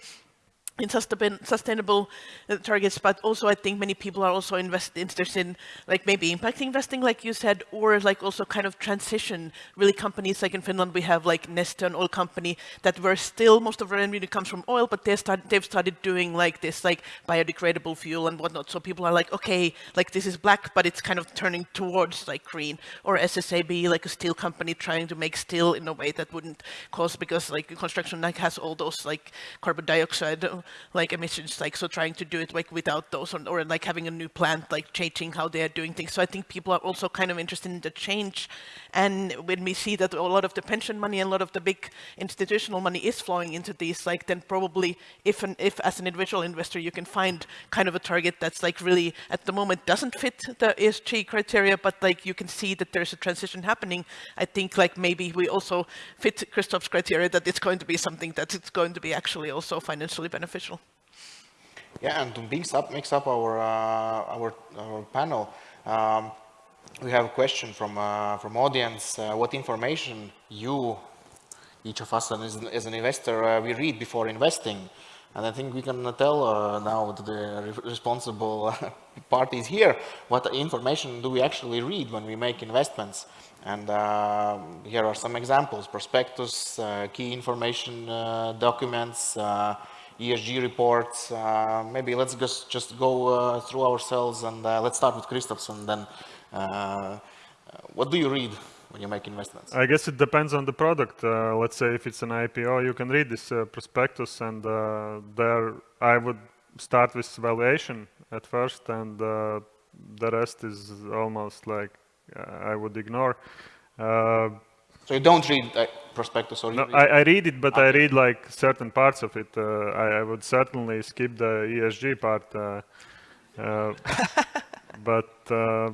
Speaker 3: in sustainable uh, targets, but also I think many people are also invest, interested in like maybe impact investing, like you said, or like also kind of transition. Really, companies like in Finland we have like Neste, an oil company that were still most of their energy comes from oil, but they start they've started doing like this like biodegradable fuel and whatnot. So people are like, okay, like this is black, but it's kind of turning towards like green. Or SSAB, like a steel company trying to make steel in a way that wouldn't cause because like construction like has all those like carbon dioxide like emissions, like so trying to do it like without those or, or like having a new plant, like changing how they are doing things. So I think people are also kind of interested in the change. And when we see that a lot of the pension money and a lot of the big institutional money is flowing into these, like then probably if an, if as an individual investor you can find kind of a target that's like really at the moment doesn't fit the ESG criteria, but like you can see that there's a transition happening. I think like maybe we also fit Kristaps' criteria that it's going to be something that it's going to be actually also financially beneficial.
Speaker 2: Yeah, and to mix up, mix up our, uh, our, our panel, um, we have a question from, uh, from audience. Uh, what information you, each of us as, as an investor, uh, we read before investing? And I think we can tell uh, now the responsible parties here what information do we actually read when we make investments. And uh, here are some examples, prospectus, uh, key information uh, documents, uh, ESG reports. Uh, maybe let's just, just go through ourselves and let's start with Kristaps and then what do you read when you make investments?
Speaker 5: I guess it depends on the product. Uh, let's say if it's an IPO, you can read this uh, prospectus and uh, there I would start with valuation at first and the rest is almost like I would ignore.
Speaker 2: Uh, so you don't read uh, prospectus or
Speaker 5: no, read I, I, read it, but okay. I read like certain parts of it. Uh, I, I, would certainly skip the ESG part. Uh, uh but uh,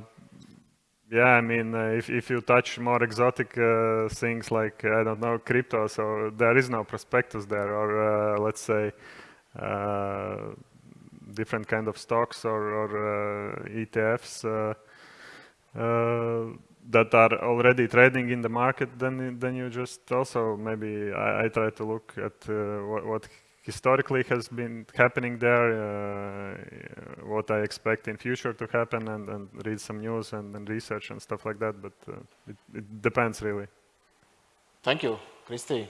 Speaker 5: yeah, I mean, if, if you touch more exotic things like, I don't know, crypto, so there is no prospectus there, or let's say, different kind of stocks or, or ETFs uh, that are already trading in the market, then then you just also maybe I, I try to look at uh, what, what, historically has been happening there, uh, what I expect in future to happen, and, and read some news and, and, research and stuff like that. But uh, it, it depends really.
Speaker 2: Thank you, Christy.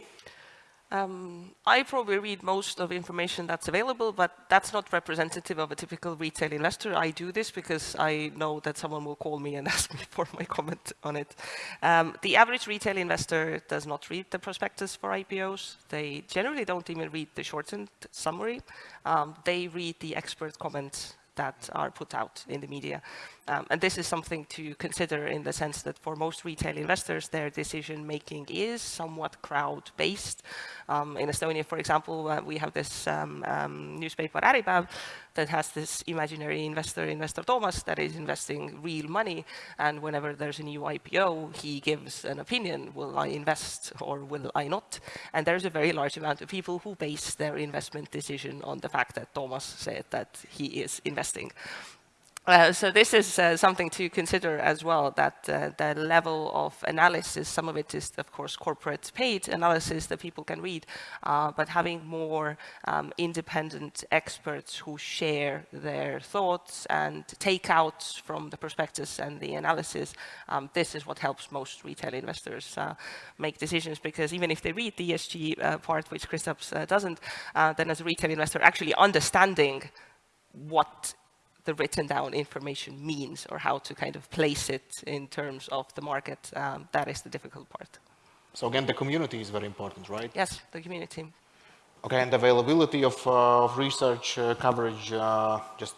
Speaker 4: Um, I probably read most of information that's available, but that's not representative of a typical retail investor. I do this because I know that someone will call me and ask me for my comment on it. Um, the average retail investor does not read the prospectus for IPOs. They generally don't even read the shortened summary. Um, they read the expert comments that are put out in the media. Um, and this is something to consider in the sense that for most retail investors, their decision making is somewhat crowd-based. Um, in Estonia, for example, uh, we have this um, um newspaper Äripäev that has this imaginary investor, Investor Toomas, that is investing real money. And whenever there's a new IPO, he gives an opinion, will I invest or will I not? And there's a very large amount of people who base their investment decision on the fact that Toomas said that he is investing. Uh, so this is uh, something to consider as well, that uh, the level of analysis, some of it is, of course, corporate paid analysis that people can read, uh, but having more um, independent experts who share their thoughts and takeouts from the prospectus and the analysis, um, this is what helps most retail investors uh, make decisions, because even if they read the ESG part, which Kristaps doesn't, then as a retail investor, actually understanding what the written down information means or how to kind of place it in terms of the market. Um, that is the difficult part.
Speaker 2: So again, the community is very important, right?
Speaker 4: Yes, the community.
Speaker 2: Okay, and availability of, uh, of research uh, coverage, uh, just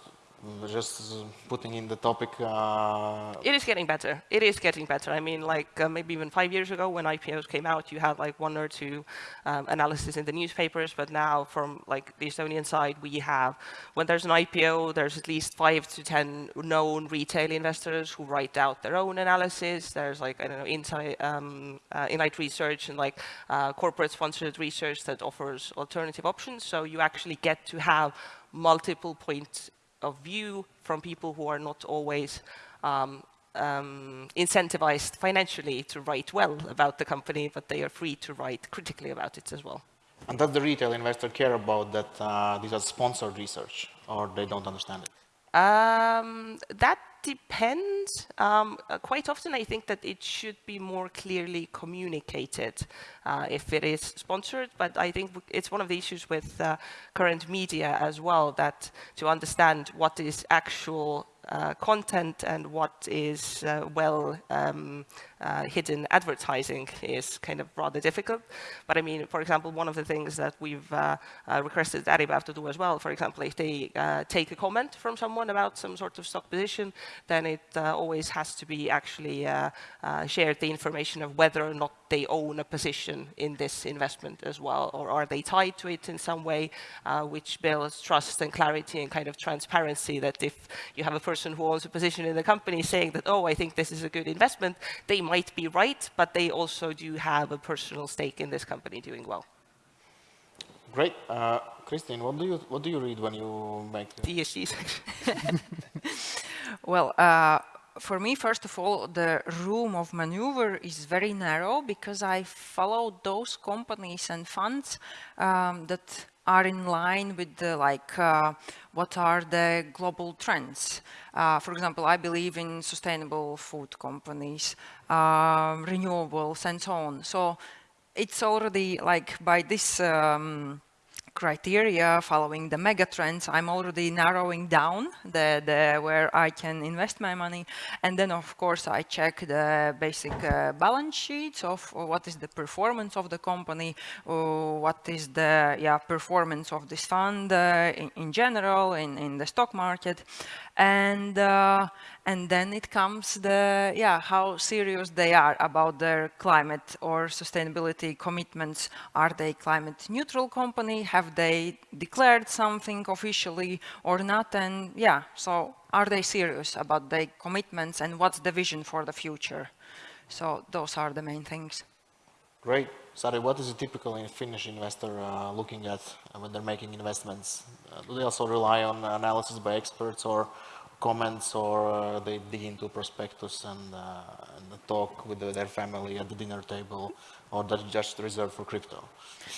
Speaker 2: just putting in the topic. Uh...
Speaker 4: It is getting better. It is getting better. I mean, like uh, maybe even five years ago when IPOs came out, you had like one or two um, analysis in the newspapers. But now from like the Estonian side, we have, when there's an IPO, there's at least five to 10 known retail investors who write out their own analysis. There's like, I don't know, Insight, um, uh, Inlight Research and like uh, corporate sponsored research that offers alternative options. So you actually get to have multiple points of view from people who are not always um, um, incentivized financially to write well about the company, but they are free to write critically about it as well.
Speaker 2: And does the retail investor care about that uh, these are sponsored research, or they don't understand it?
Speaker 4: Um, that depends. Um, uh, quite often, I think that it should be more clearly communicated uh, if it is sponsored. But I think it's one of the issues with uh, current media as well, that to understand what is actual uh, content and what is uh, well um, uh, hidden advertising is kind of rather difficult. But I mean, for example, one of the things that we've uh, uh, requested Äripäev to do as well, for example, if they uh, take a comment from someone about some sort of stock position, then it always has to be actually shared the information of whether or not they own a position in this investment as well, or are they tied to it in some way, uh, which builds trust and clarity and kind of transparency that if you have a person who owns a position in the company saying that, oh, I think this is a good investment, they might be right, but they also do have a personal stake in this company doing well.
Speaker 2: Great. Uh, Christine, what do you what do you read when you make
Speaker 4: the ESG section?
Speaker 6: well, uh, for me, first of all, the room of maneuver is very narrow because I follow those companies and funds um, that are in line with the like uh, what are the global trends. Uh, for example, I believe in sustainable food companies, uh, renewables, and so on. So it's already like by this. Um, criteria following the mega trends, I'm already narrowing down the, the, where I can invest my money. And then, of course, I check the basic uh, balance sheets of what is the performance of the company, what is the yeah, performance of this fund uh, in, in, general in, in the stock market and uh, and then it comes the yeah how serious they are about their climate or sustainability commitments. Are they climate neutral company? Have they declared something officially or not? And yeah so are they serious about their commitments and what's the vision for the future? So those are the main things.
Speaker 2: Great Sari, what is a typical Finnish investor uh, looking at when they're making investments? Uh, do they also rely on analysis by experts or comments or uh, they dig into prospectus and, uh, and talk with their family at the dinner table or that's just reserved for crypto?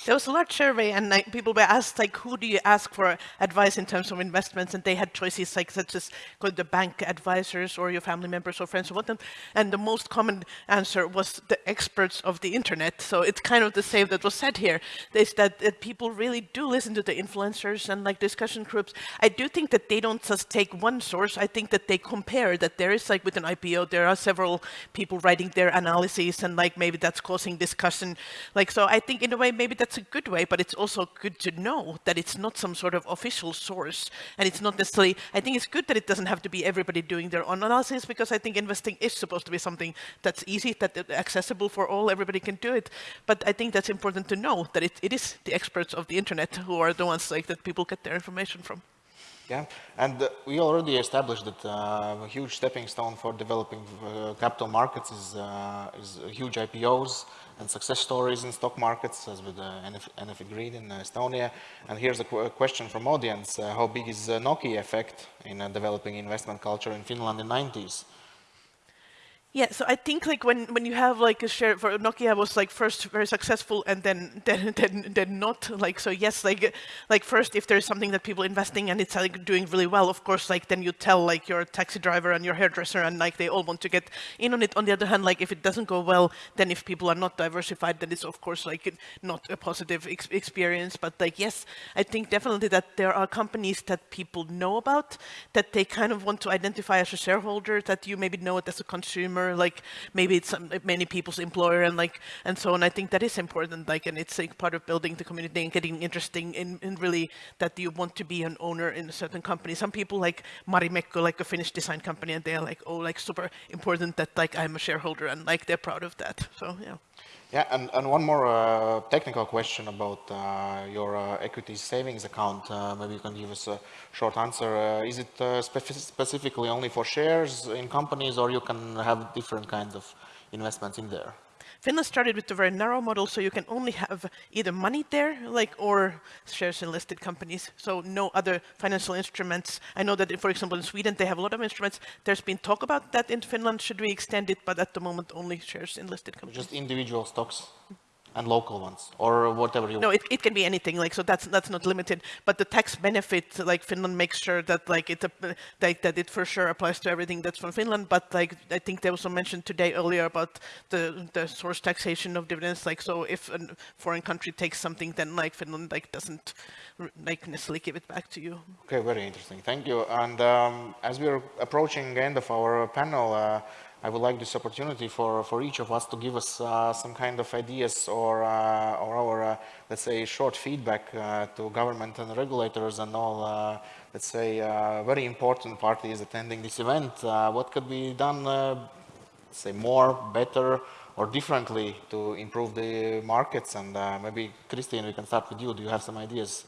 Speaker 3: There was a large survey and like, people were asked like, who do you ask for advice in terms of investments? And they had choices like such as the bank advisors or your family members or friends or what. And the most common answer was the experts of the internet. So it's kind of the same that was said here, is that, that people really do listen to the influencers and like discussion groups. I do think that they don't just take one source. I think that they compare that there is like with an IPO, there are several people writing their analyses and like maybe that's causing discussion. Like, so I think in a way, maybe that's a good way, but it's also good to know that it's not some sort of official source. And it's not necessarily, I think it's good that it doesn't have to be everybody doing their own analysis because I think investing is supposed to be something that's easy, that accessible for all, everybody can do it. But I think that's important to know that it, it is the experts of the internet who are the ones like that people get their information from.
Speaker 2: Yeah, and uh, we already established that uh, a huge stepping stone for developing uh, capital markets is, uh, is huge IPOs and success stories in stock markets, as with uh, Enefit Green in Estonia. And here's a qu question from audience: uh, How big is the Nokia effect in developing investment culture in Finland in the 90s?
Speaker 3: Yeah, so I think like when, when you have like a share for Nokia was like first very successful and then then then, then not like so yes like like first if there's something that people investing and it's like doing really well of course like then you tell like your taxi driver and your hairdresser and like they all want to get in on it. On the other hand like if it doesn't go well then if people are not diversified then it's of course like not a positive ex experience. But like yes I think definitely that there are companies that people know about that they kind of want to identify as a shareholder that you maybe know it as a consumer like maybe it's some, many people's employer and like, and so on. I think that is important, like, and it's like part of building the community and getting interesting in, in really that you want to be an owner in a certain company. Some people like Marimekko, like a Finnish design company, and they're like, oh, like super important that like I'm a shareholder and like they're proud of that. So, yeah.
Speaker 2: Yeah, and, and one more uh, technical question about uh, your uh, equity savings account. Uh, maybe you can give us a short answer. Uh, is it uh, specifically only for shares in companies or you can have different kinds of investments in there?
Speaker 3: Finland started with a very narrow model, so you can only have either money there, like, or shares in listed companies. So no other financial instruments. I know that, for example, in Sweden, they have a lot of instruments. There's been talk about that in Finland. Should we extend it? But at the moment, only shares in listed companies.
Speaker 2: Just individual stocks. And local ones, or whatever you.
Speaker 3: No, it, it can be anything. Like so, that's that's not limited. But the tax benefit, like Finland makes sure that like it like that it for sure applies to everything that's from Finland. But like I think there was some mention today earlier about the the source taxation of dividends. Like so, if a foreign country takes something, then like Finland like doesn't like necessarily give it back to you.
Speaker 2: Okay, very interesting. Thank you. And um, as we're approaching the end of our panel. Uh, I would like this opportunity for, for each of us to give us uh, some kind of ideas or, uh, or our, uh, let's say, short feedback uh, to government and regulators and all, uh, let's say, uh, very important parties attending this event. what could be done, say, more, better, or differently to improve the markets? And maybe, Christine, we can start with you. Do you have some ideas?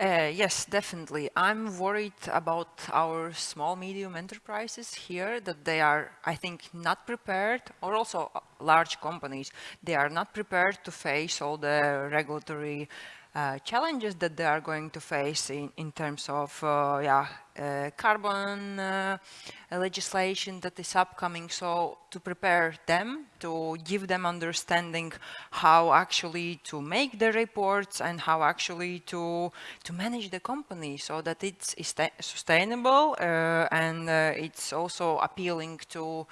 Speaker 6: Uh, yes, definitely. I'm worried about our small, medium enterprises here that they are, I think, not prepared, or also uh, large companies, they are not prepared to face all the regulatory uh, challenges that they are going to face in, in terms of uh, yeah, uh, carbon uh, legislation that is upcoming. So to prepare them, to give them understanding how actually to make the reports and how actually to, to manage the company so that it's sustainable uh, and it's also appealing to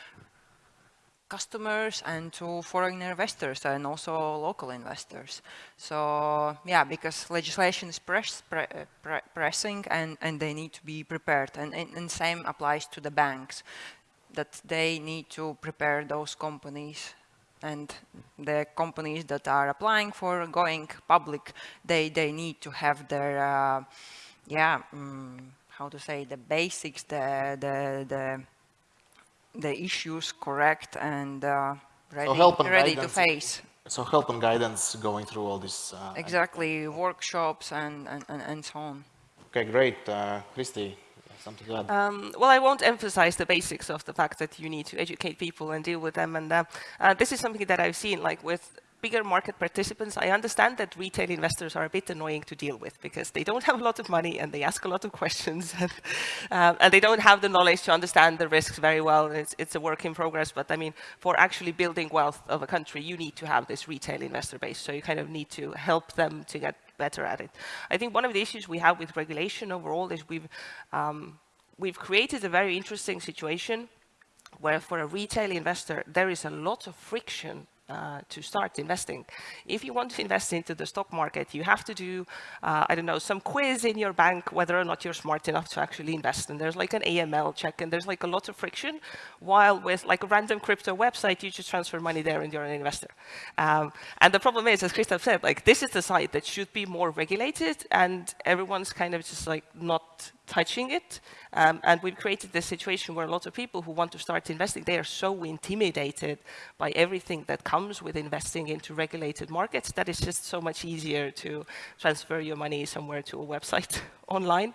Speaker 6: customers and to foreign investors and also local investors. So yeah, because legislation is press, pre, pre, pressing and, and they need to be prepared. And, and, and same applies to the banks, that they need to prepare those companies and the companies that are applying for going public, they, they need to have their, uh, yeah, um, how to say, the basics, the, the, the the issues correct and uh, ready, so ready to face.
Speaker 2: So help and guidance going through all this. Uh,
Speaker 6: exactly, workshops and, and, and, so on.
Speaker 2: Okay, great. Uh, Christy, something to add? Um,
Speaker 4: well, I won't emphasize the basics of the fact that you need to educate people and deal with them. And uh, uh, this is something that I've seen like with bigger market participants, I understand that retail investors are a bit annoying to deal with because they don't have a lot of money and they ask a lot of questions and, um, and they don't have the knowledge to understand the risks very well. It's, it's, a work in progress, but I mean, for actually building wealth of a country, you need to have this retail investor base. So you kind of need to help them to get better at it. I think one of the issues we have with regulation overall is we've, um, we've created a very interesting situation where for a retail investor, there is a lot of friction uh, to start investing. If you want to invest into the stock market, you have to do, uh, I don't know, some quiz in your bank whether or not you're smart enough to actually invest. And there's like an AML check and there's like a lot of friction. While with like a random crypto website, you just transfer money there and you're an investor. Um, and the problem is, as Kristaps said, like this is the site that should be more regulated and everyone's kind of just like not touching it. Um, and we've created this situation where a lot of people who want to start investing, they are so intimidated by everything that comes with investing into regulated markets that it's just so much easier to transfer your money somewhere to a website online.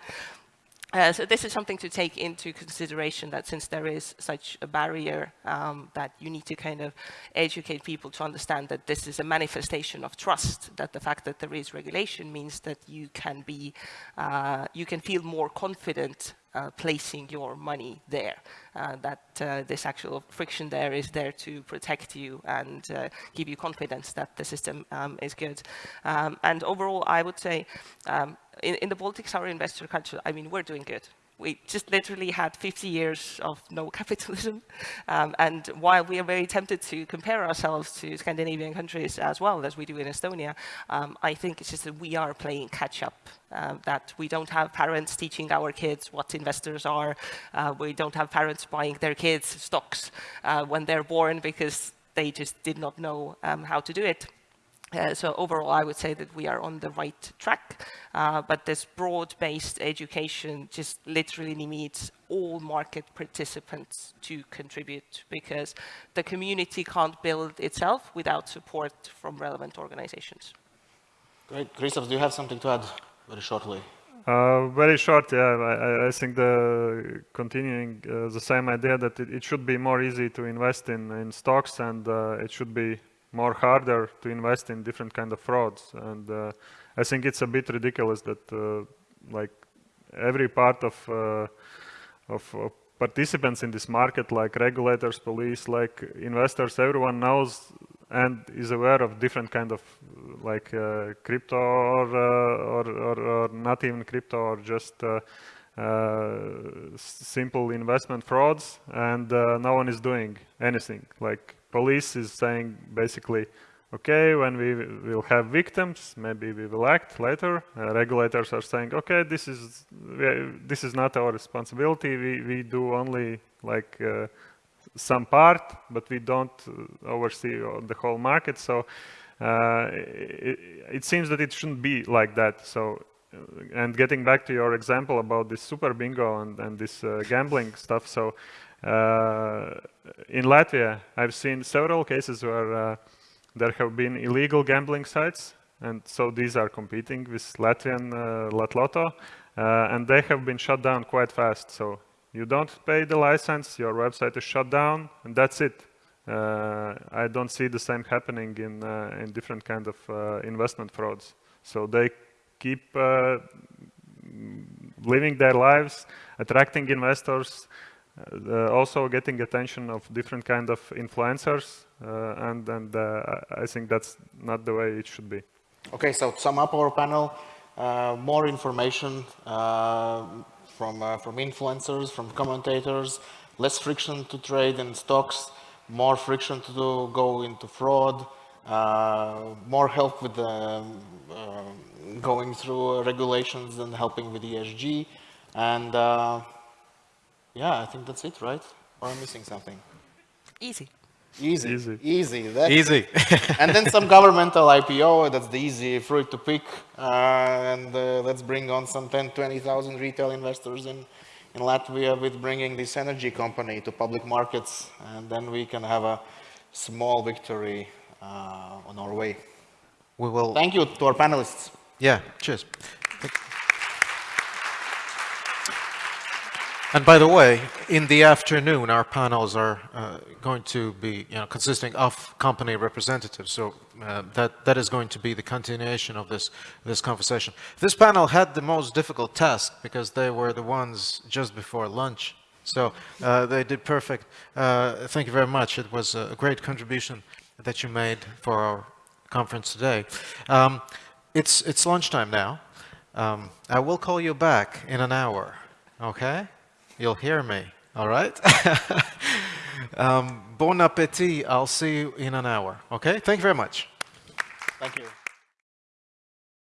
Speaker 4: Uh, so this is something to take into consideration that since there is such a barrier um, that you need to kind of educate people to understand that this is a manifestation of trust, that the fact that there is regulation means that you can be, uh, you can feel more confident uh, placing your money there. Uh, that uh, this actual friction there is there to protect you and give you confidence that the system um, is good. Um, and overall, I would say um, in, in the Baltics, our investor culture, I mean, we're doing good we just literally had 50 years of no capitalism. Um, and while we are very tempted to compare ourselves to Scandinavian countries as well as we do in Estonia, um, I think it's just that we are playing catch up, uh, that we don't have parents teaching our kids what investors are. Uh, we don't have parents buying their kids stocks uh, when they're born because they just did not know um, how to do it. Uh, so overall, I would say that we are on the right track, uh, but this broad-based education just literally needs all market participants to contribute because the community can't build itself without support from relevant organizations.
Speaker 2: Great. Kristaps, do you have something to add very shortly?
Speaker 5: Uh, very short, yeah. I, I think the continuing uh, the same idea that it, it, should be more easy to invest in, in stocks and uh, it should be more harder to invest in different kind of frauds. And uh, I think it's a bit ridiculous that uh, like every part of, uh, of, participants in this market, like regulators, police, like investors, everyone knows and is aware of different kind of like uh, crypto or, uh, or, or, or not even crypto or just uh, simple investment frauds and no one is doing anything like police is saying basically okay, when we will have victims, maybe we will act later. Uh, regulators are saying, okay, this is this is not our responsibility. We we do only like uh, some part, but we don't uh, oversee the whole market. So uh, it, it, seems that it shouldn't be like that. So. Uh, and getting back to your example about this super bingo and, and this uh, gambling stuff, so in Latvia, I've seen several cases where there have been illegal gambling sites, and so these are competing with Latvian uh, Latloto, uh, and they have been shut down quite fast. So you don't pay the license, your website is shut down, and that's it. Uh, I don't see the same happening in uh, in different kind of uh, investment frauds. So they keep uh, living their lives, attracting investors, uh, also getting attention of different kind of influencers uh, and and uh, I think that's not the way it should be.
Speaker 2: Okay, so to sum up our panel, more information from from influencers, from commentators, less friction to trade in stocks, more friction to do, go into fraud, uh, more help with the, um, uh, going through regulations and helping with ESG. And uh, yeah, I think that's it, right? Or I'm missing something?
Speaker 4: Easy.
Speaker 2: Easy.
Speaker 5: Easy.
Speaker 2: Easy.
Speaker 1: That's easy.
Speaker 2: and then some governmental IPO, that's the easy fruit to pick. Uh, and uh, let's bring on some 10, 20,000 retail investors in, in Latvia with bringing this energy company to public markets. And then we can have a small victory uh, on our way.
Speaker 1: We will.
Speaker 2: Thank you to our panelists.
Speaker 1: Yeah, cheers. And by the way, in the afternoon, our panels are uh, going to be you know, consisting of company representatives. So uh, that, that is going to be the continuation of this, this conversation. This panel had the most difficult task because they were the ones just before lunch. So uh, they did perfect. Uh, thank you very much. It was a great contribution that you made for our conference today. Um, it's, it's lunchtime now. Um, I will call you back in an hour, okay? You'll hear me, all right? um, bon appetit. I'll see you in an hour, okay? Thank you very much.
Speaker 2: Thank you.